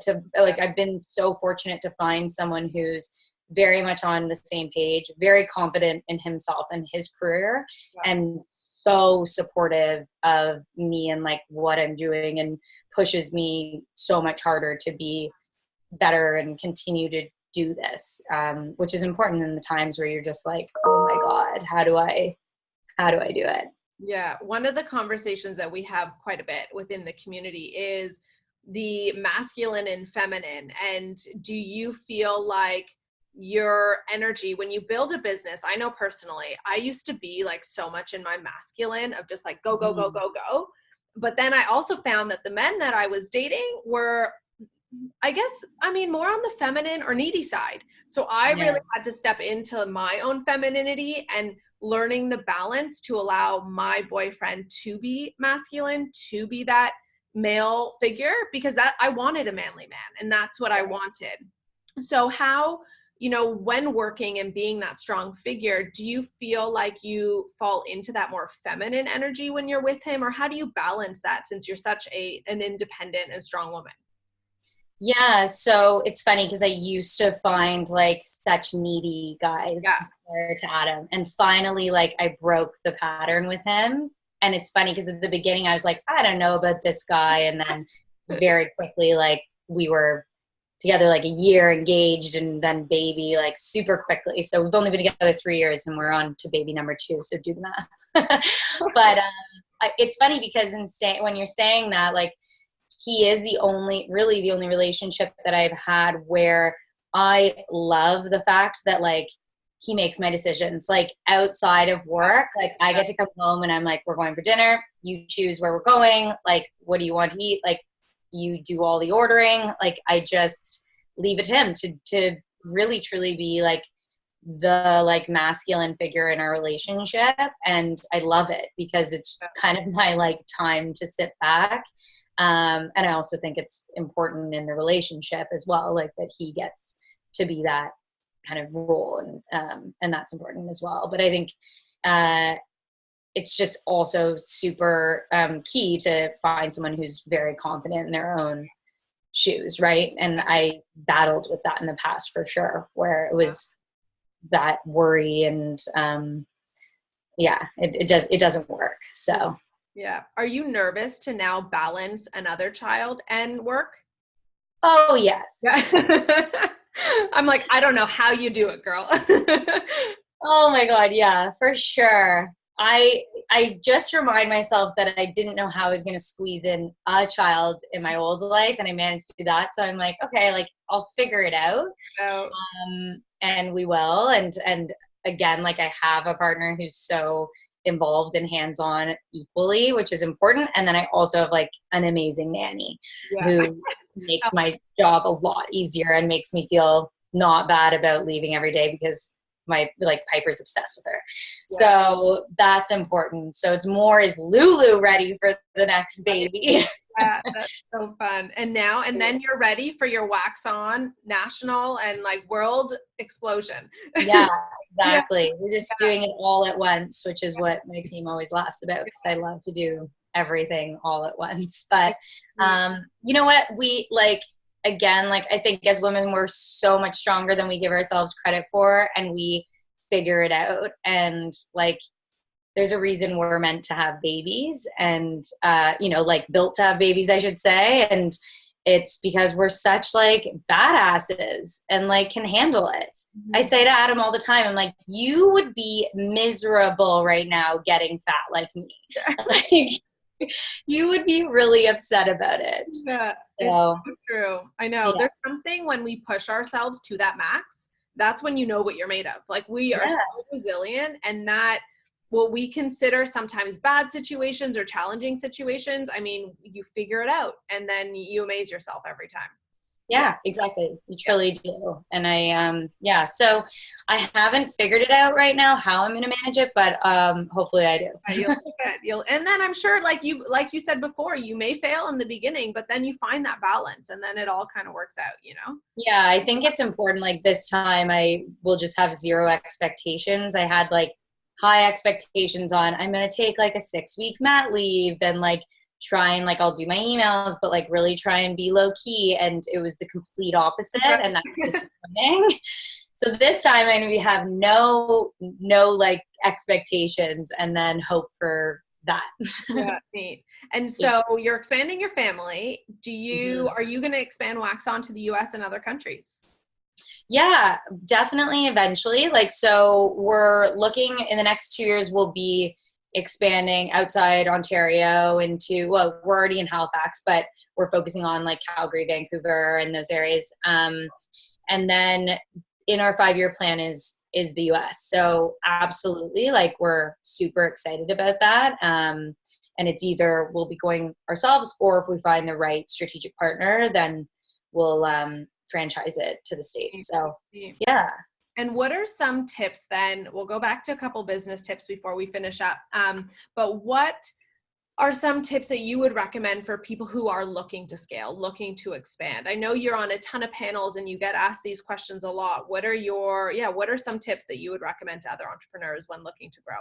to like i've been so fortunate to find someone who's very much on the same page, very confident in himself and his career, yeah. and so supportive of me and like what I'm doing and pushes me so much harder to be better and continue to do this, um, which is important in the times where you're just like, oh my God, how do I, how do I do it? Yeah, one of the conversations that we have quite a bit within the community is the masculine and feminine. And do you feel like your energy when you build a business i know personally i used to be like so much in my masculine of just like go go go mm. go go but then i also found that the men that i was dating were i guess i mean more on the feminine or needy side so i yeah. really had to step into my own femininity and learning the balance to allow my boyfriend to be masculine to be that male figure because that i wanted a manly man and that's what i wanted so how you know, when working and being that strong figure, do you feel like you fall into that more feminine energy when you're with him or how do you balance that since you're such a an independent and strong woman? Yeah, so it's funny because I used to find like such needy guys Yeah. to Adam. And finally, like I broke the pattern with him. And it's funny because at the beginning I was like, I don't know about this guy. And then very quickly, like we were together like a year engaged and then baby like super quickly. So we've only been together three years and we're on to baby number two. So do the math. but um, it's funny because in say, when you're saying that, like he is the only, really the only relationship that I've had where I love the fact that like he makes my decisions like outside of work. Like I get to come home and I'm like, we're going for dinner. You choose where we're going. Like, what do you want to eat? Like, you do all the ordering. Like, I just leave it to him to to really truly be like the like masculine figure in our relationship and i love it because it's kind of my like time to sit back um, and i also think it's important in the relationship as well like that he gets to be that kind of role and um, and that's important as well but i think uh, it's just also super um, key to find someone who's very confident in their own shoes right and i battled with that in the past for sure where it was that worry and um yeah it, it does it doesn't work so Yeah. Are you nervous to now balance another child and work? oh yes Yeah. I'm like, I don't know how you do it, girl. Oh my god, yeah, for sure. I I just remind myself that I didn't know how I was going to squeeze in a child in my old life and I managed to do that. So I'm like, okay, like I'll figure it out. so, Um and we will and and again, like I have a partner who's so involved and hands-on equally, which is important. And then I also have like an amazing nanny yeah. who makes my job a lot easier and makes me feel not bad about leaving every day because my like Piper's obsessed with her. So that's important. So it's more is Lulu ready for the next baby? yeah, that's so fun. And now, and then you're ready for your wax on national and like world explosion. yeah, exactly. We're just doing it all at once, which is what my team always laughs about because I love to do everything all at once. But um, you know what? We like again, like I think as women, we're so much stronger than we give ourselves credit for, and we figure it out. And like, there's a reason we're meant to have babies, and uh, you know, like built to have babies, I should say, and it's because we're such like badasses and like can handle it. I say to Adam all the time, I'm like, you would be miserable right now getting fat like me. like, you would be really upset about it. yeah, So, true. I know. Yeah. There's something when we push ourselves to that max, that's when you know what you're made of. Like we are Yeah. so resilient and that what we consider sometimes bad situations or challenging situations, I mean, you figure it out and then you amaze yourself every time. Yeah, exactly. You truly do. And I, um, yeah, so I haven't figured it out right now how I'm going to manage it, but um, hopefully I do. You'll, you'll and then I'm sure like you like you said before, you may fail in the beginning, but then you find that balance and then it all kind of works out, you know? Yeah, I think it's important. Like this time, I will just have zero expectations. I had like high expectations on I'm going to take like a six week mat leave and like try and like I'll do my emails, but like really try and be low key. And it was the complete opposite, and that was disappointing. So this time I'm going have no no like expectations, and then hope for that. yeah, neat. And so you're expanding your family. Do you Mhm. are you going to expand Wax on to the US and other countries? Yeah, definitely eventually. Like, so we're looking in the next two years, we'll be expanding outside Ontario into, well, we're already in Halifax, but we're focusing on like Calgary, Vancouver, and those areas. Um, and then in our five year plan is is the US. So absolutely, like we're super excited about that. Um, and it's either we'll be going ourselves or if we find the right strategic partner, then we'll um, franchise it to the states. So yeah. And what are some tips then? We'll go back to a couple business tips before we finish up. Um, but what are some tips that you would recommend for people who are looking to scale, looking to expand? I know you're on a ton of panels and you get asked these questions a lot. What are your, yeah, what are some tips that you would recommend to other entrepreneurs when looking to grow?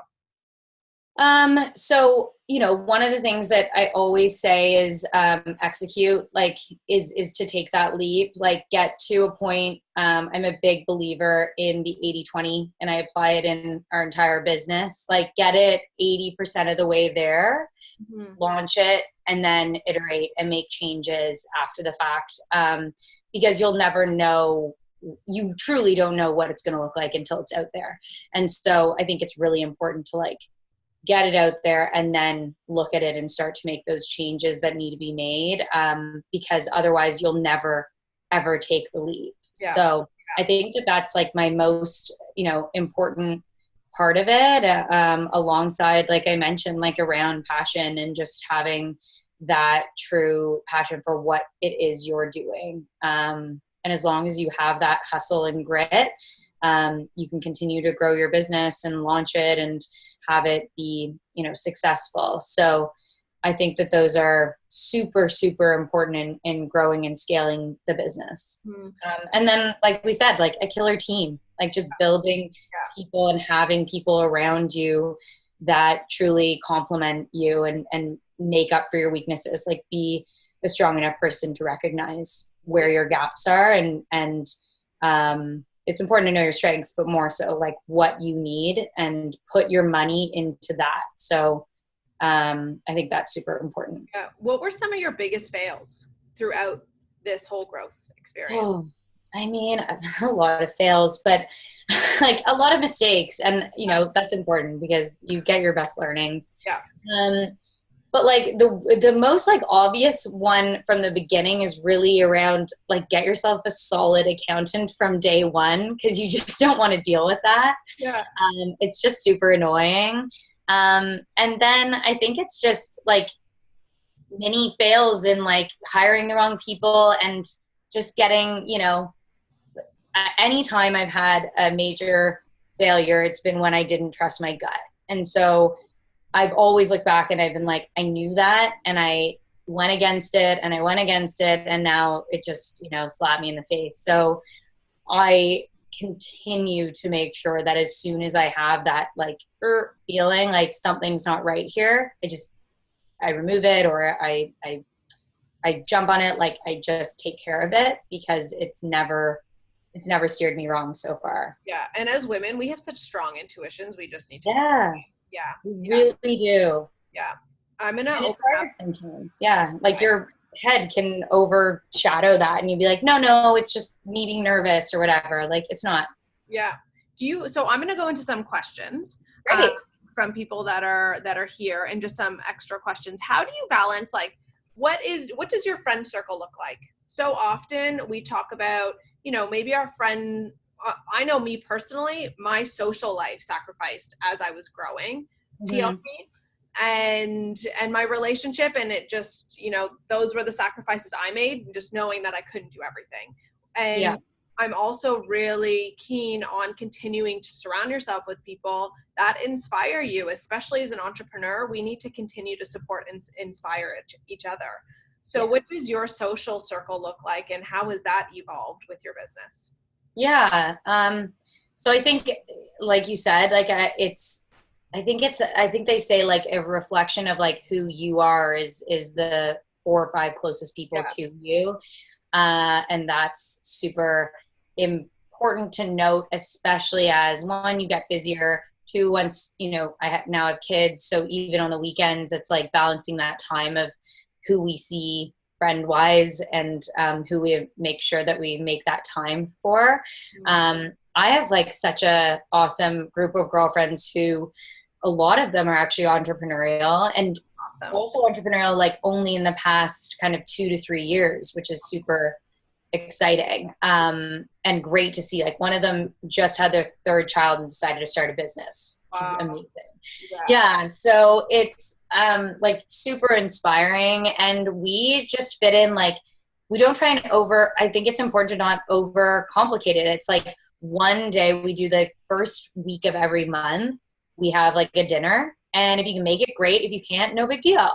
Um, so you know, one of the things that I always say is um, execute. Like, is is to take that leap. Like, get to a point. Um, I'm a big believer in the 80-20, and I apply it in our entire business. Like, get it 80% of the way there, mm-hmm. launch it, and then iterate and make changes after the fact. Um, because you'll never know you truly don't know what it's going to look like until it's out there. And so I think it's really important to like get it out there and then look at it and start to make those changes that need to be made um, because otherwise you'll never ever take the leap yeah. so yeah. i think that that's like my most you know important part of it um, alongside like i mentioned like around passion and just having that true passion for what it is you're doing um, and as long as you have that hustle and grit um, you can continue to grow your business and launch it and have it be you know successful so i think that those are super super important in, in growing and scaling the business mm-hmm. um, and then like we said like a killer team like just building yeah. people and having people around you that truly complement you and and make up for your weaknesses like be a strong enough person to recognize where your gaps are and and um, it's important to know your strengths, but more so like what you need and put your money into that. So um, I think that's super important. Yeah. What were some of your biggest fails throughout this whole growth experience? Oh, I mean, a lot of fails, but like a lot of mistakes. And, you know, that's important because you get your best learnings. Yeah. Um, but like the the most like obvious one from the beginning is really around like get yourself a solid accountant from day one because you just don't want to deal with that. Yeah. Um, it's just super annoying. Um, and then i think it's just like many fails in like hiring the wrong people and just getting you know anytime i've had a major failure it's been when i didn't trust my gut. And so I've always looked back and I've been like, I knew that and I went against it and I went against it and now it just, you know, slapped me in the face. So I continue to make sure that as soon as I have that like er, feeling like something's not right here, I just I remove it or I I I jump on it like I just take care of it because it's never it's never steered me wrong so far. Yeah, and as women, we have such strong intuitions. We just need to Yeah yeah we really do. Yeah. I'm gonna open up. sometimes. Yeah like your head can overshadow that and you'd be like no no it's just me being nervous or whatever. Like it's not. Yeah. Do you so i'm gonna go into some questions uh, from people that are that are here and just some extra questions. How do you balance like what is what does your friend circle look like? So often we talk about you know maybe our friend I know me personally, my social life sacrificed as I was growing mm-hmm. TLC and and my relationship and it just you know those were the sacrifices I made just knowing that I couldn't do everything and yeah. I'm also really keen on continuing to surround yourself with people that inspire you especially as an entrepreneur we need to continue to support and inspire each other so yeah. what does your social circle look like and how has that evolved with your business yeah. Um, so I think, like you said, like uh, it's, I think it's, I think they say like a reflection of like who you are is, is the four or five closest people yeah. to you. Uh, and that's super important to note, especially as one, you get busier. Two, once, you know, I have, now have kids. So even on the weekends, it's like balancing that time of who we see friend wise and um, who we make sure that we make that time for. Mm-hmm. Um, I have like such a awesome group of girlfriends who a lot of them are actually entrepreneurial and awesome. also entrepreneurial like only in the past kind of two to three years, which is super exciting um, and great to see. Like one of them just had their third child and decided to start a business, which wow. is amazing. Yeah. yeah. So it's um, like super inspiring, and we just fit in like we don't try and over. I think it's important to not over complicate it. It's like one day we do the first week of every month. We have like a dinner, and if you can make it great, if you can't, no big deal.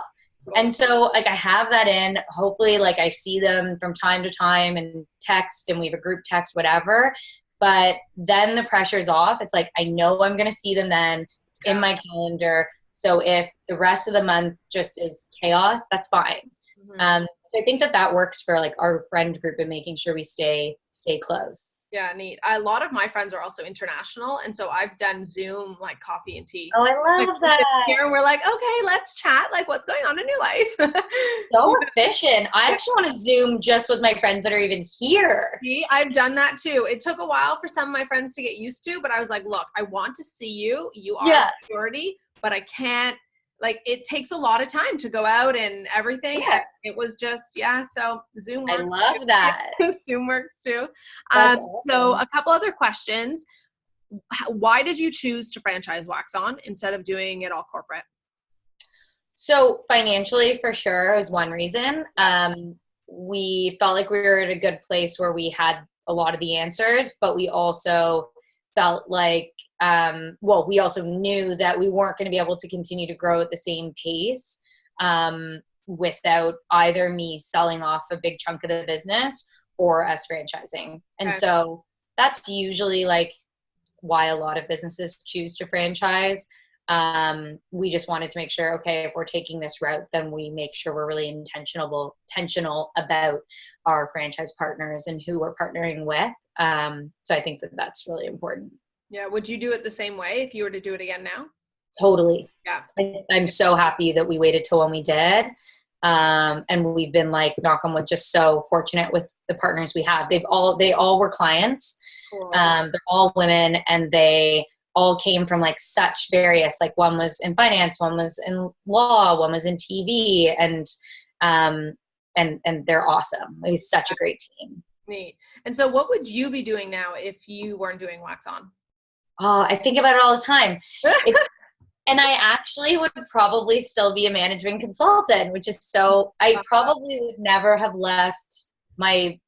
and so like i have that in hopefully like i see them from time to time and text and we have a group text whatever but then the pressure's off it's like i know i'm going to see them then it's in my calendar so if the rest of the month just is chaos that's fine mm-hmm. um, so i think that that works for like our friend group and making sure we stay stay close yeah, neat. A lot of my friends are also international, and so I've done Zoom like coffee and tea. Oh, I love like, that. Here and we're like, okay, let's chat. Like, what's going on in your life? so efficient. I actually want to Zoom just with my friends that are even here. See, I've done that too. It took a while for some of my friends to get used to, but I was like, look, I want to see you. You are yeah. priority, but I can't like it takes a lot of time to go out and everything. Yeah. It was just yeah. So Zoom. I love too. that. Zoom works too. Um, awesome. So a couple other questions. Why did you choose to franchise Wax On instead of doing it all corporate? So financially, for sure, is one reason. Um, we felt like we were at a good place where we had a lot of the answers, but we also felt like um, well, we also knew that we weren't going to be able to continue to grow at the same pace um, without either me selling off a big chunk of the business or us franchising. And okay. so that's usually like why a lot of businesses choose to franchise. Um, we just wanted to make sure, okay, if we're taking this route, then we make sure we're really intentional, intentional about our franchise partners and who we're partnering with. Um, so I think that that's really important. Yeah. Would you do it the same way if you were to do it again now? Totally. Yeah. I, am so happy that we waited till when we did. Um, and we've been like, knock on wood, just so fortunate with the partners we have. They've all, they all were clients. Cool. Um, they're all women and they all came from like such various, like one was in finance, one was in law, one was in TV and, um, and, and they're awesome. It was such a great team. Neat. And so what would you be doing now if you weren't doing wax on? Oh, I think about it all the time. and I actually would probably still be a management consultant, which is so, I uh-huh. probably would never have left my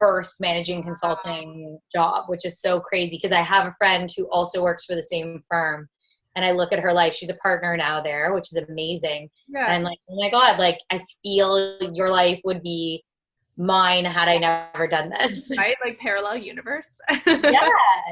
first managing consulting job, which is so crazy because I have a friend who also works for the same firm. And I look at her life, she's a partner now there, which is amazing. Yeah. And I'm like, oh my God, like I feel your life would be mine had I never done this. Right? Like parallel universe. yeah.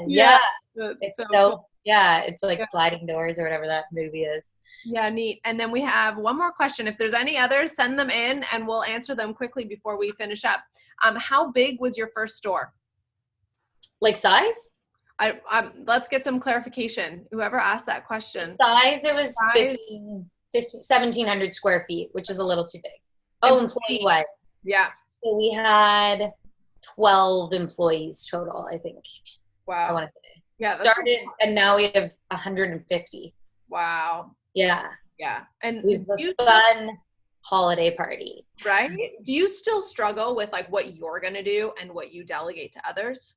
Yeah. It's so, so cool. yeah, it's like yeah. sliding doors or whatever that movie is. Yeah, neat. And then we have one more question. If there's any others, send them in and we'll answer them quickly before we finish up. Um, how big was your first store? Like size? I, um, let's get some clarification. Whoever asked that question. Size, it was size? 15, 15, 1,700 square feet, which is a little too big. Oh, employee wise. Yeah. We had 12 employees total, I think. Wow. I want to say. Yeah. Started cool. and now we have 150. Wow. Yeah. Yeah. And we have a fun holiday party. Right? Do you still struggle with like what you're going to do and what you delegate to others?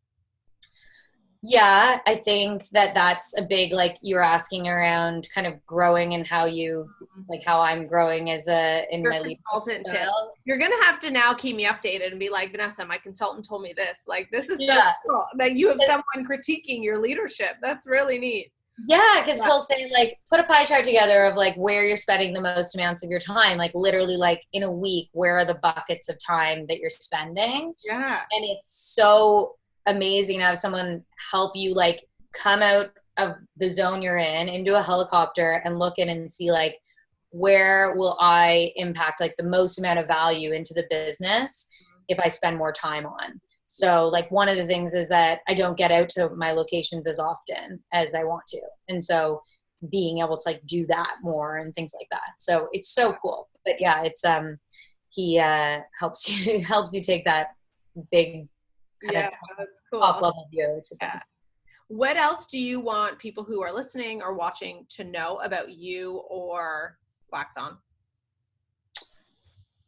Yeah i think that that's a big like you're asking around kind of growing and how you mm-hmm. like how i'm growing as a in Your my consultant sales you're gonna have to now keep me updated and be like vanessa my consultant told me this. Like this is yeah. so cool. That you have someone critiquing your leadership. That's really neat. Yeah because yeah. he'll say like put a pie chart together of like where you're spending the most amounts of your time. Like literally like in a week where are the buckets of time that you're spending? Yeah. And it's so amazing to have someone help you like come out of the zone you're in into a helicopter and look in and see like where will I impact like the most amount of value into the business if I spend more time on. So like one of the things is that I don't get out to my locations as often as I want to. And so being able to like do that more and things like that. So it's so cool. But yeah, it's um he uh helps you helps you take that big kind yeah, of top, cool. top level view. It's just yeah. nice. What else do you want people who are listening or watching to know about you or Wax On?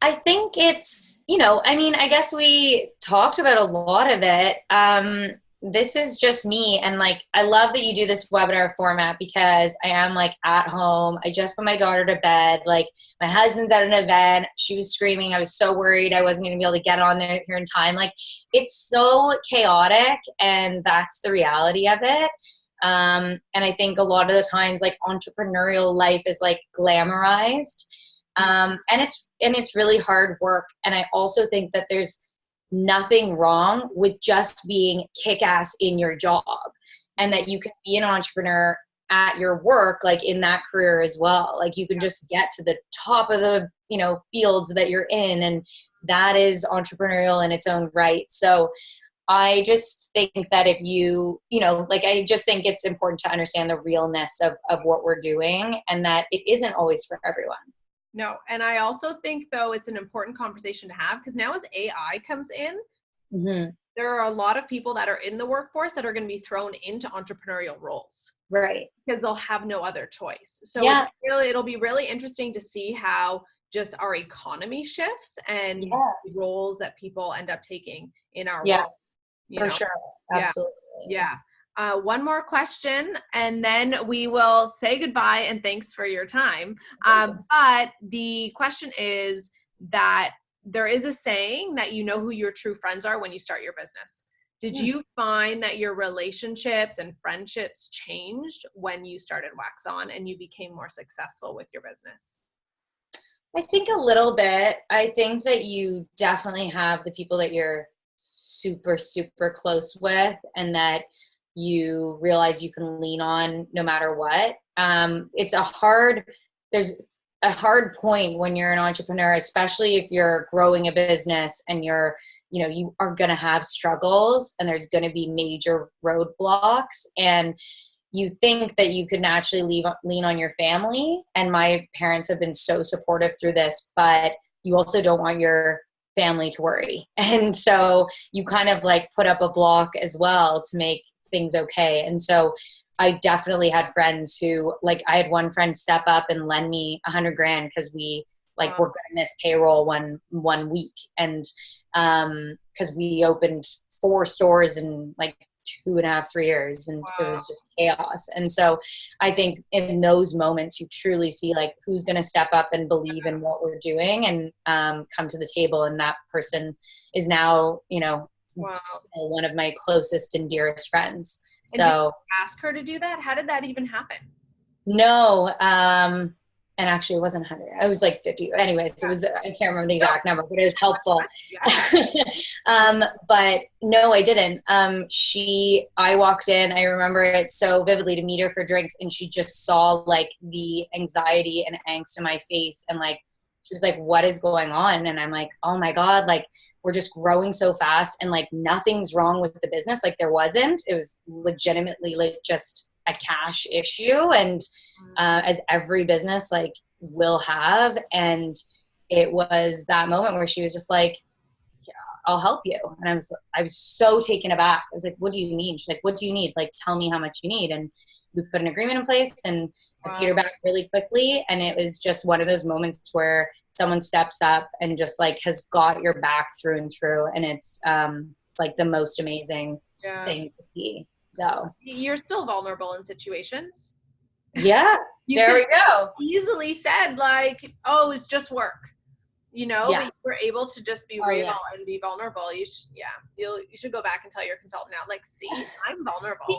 I think it's, you know, I mean, I guess we talked about a lot of it. Um, this is just me and like i love that you do this webinar format because i am like at home. I just put my daughter to bed. Like my husband's at an event. She was screaming. I was so worried i wasn't going to be able to get on there here in time. Like it's so chaotic and that's the reality of it. Um, and i think a lot of the times like entrepreneurial life is like glamorized. Um, and it's and it's really hard work. And i also think that there's nothing wrong with just being kick-ass in your job and that you can be an entrepreneur at your work like in that career as well. Like you can just get to the top of the you know fields that you're in and that is entrepreneurial in its own right. So i just think that if you you know like i just think it's important to understand the realness of, of what we're doing and that it isn't always for everyone no and i also think though it's an important conversation to have because now as ai comes in mm-hmm. there are a lot of people that are in the workforce that are going to be thrown into entrepreneurial roles right because they'll have no other choice so yeah. really, it'll be really interesting to see how just our economy shifts and yeah. roles that people end up taking in our yeah world, for know? sure absolutely yeah, yeah. Uh, one more question and then we will say goodbye and thanks for your time. Um, but the question is that there is a saying that you know who your true friends are when you start your business. Did you find that your relationships and friendships changed when you started Wax On and you became more successful with your business? I think a little bit. I think that you definitely have the people that you're super, super close with and that you realize you can lean on no matter what. Um, it's a hard, there's a hard point when you're an entrepreneur, especially if you're growing a business and you're, you know, you are going to have struggles and there's going to be major roadblocks. And you think that you could naturally leave, lean on your family. And my parents have been so supportive through this, but you also don't want your family to worry. And so you kind of like put up a block as well to make things okay. And so I definitely had friends who like I had one friend step up and lend me a hundred grand because we like wow. were gonna miss payroll one one week and um because we opened four stores in like two and a half, three years, and wow. it was just chaos. And so I think in those moments, you truly see like who's going to step up and believe in what we're doing and um, come to the table. And that person is now, you know, wow. one of my closest and dearest friends. And so ask her to do that. How did that even happen? No, um, and actually it wasn't 100 i was like 50 anyways it was i can't remember the exact number but it was helpful um, but no i didn't um, she i walked in i remember it so vividly to meet her for drinks and she just saw like the anxiety and angst in my face and like she was like what is going on and i'm like oh my god like we're just growing so fast and like nothing's wrong with the business. Like there wasn't. It was legitimately like just a cash issue. And mm. uh, as every business like will have. And it was that moment where she was just like yeah, i'll help you. And i was i was so taken aback. I was like what do you need? She's like what do you need? Like tell me how much you need. And we put an agreement in place and wow. i paid her back really quickly. And it was just one of those moments where someone steps up and just like has got your back through and through and it's um like the most amazing yeah. thing to see so you're still vulnerable in situations. Yeah. There we go. Easily said like, oh, it's just work. You know, yeah. but we're able to just be oh, real yeah. and be vulnerable. You should, yeah, you'll, you should go back and tell your consultant now, like, see, I'm vulnerable.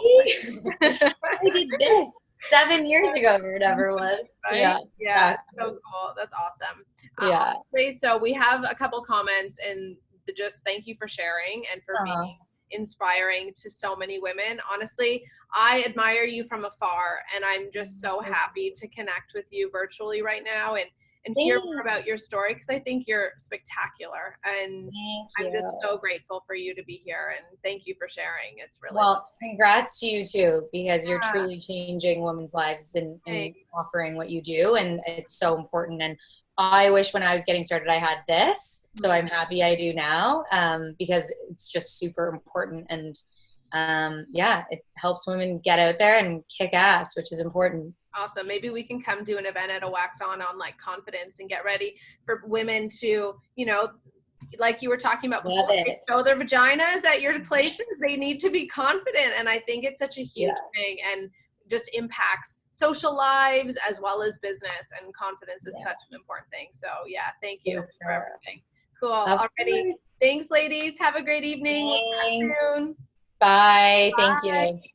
I did this seven years ago or whatever was. Right? Yeah. Yeah. So cool. That's awesome. Yeah. Um, so we have a couple comments and just thank you for sharing and for uh-huh. being inspiring to so many women. Honestly, I admire you from afar and I'm just so happy to connect with you virtually right now and and hear more about your story because I think you're spectacular and I'm just so grateful for you to be here and thank you for sharing. It's really well. Congrats to you too because you're truly changing women's lives and, and offering what you do and it's so important and I wish when I was getting started I had this. So I'm happy I do now um, because it's just super important. And um, yeah, it helps women get out there and kick ass, which is important. Awesome. Maybe we can come do an event at a Wax On on like confidence and get ready for women to, you know, like you were talking about before, show their vaginas at your places. They need to be confident. And I think it's such a huge yeah. thing and just impacts social lives as well as business and confidence is yeah. such an important thing. So yeah, thank you yes, for everything. Cool. Already. Thanks, ladies. Have a great evening. Bye. Bye. Thank you.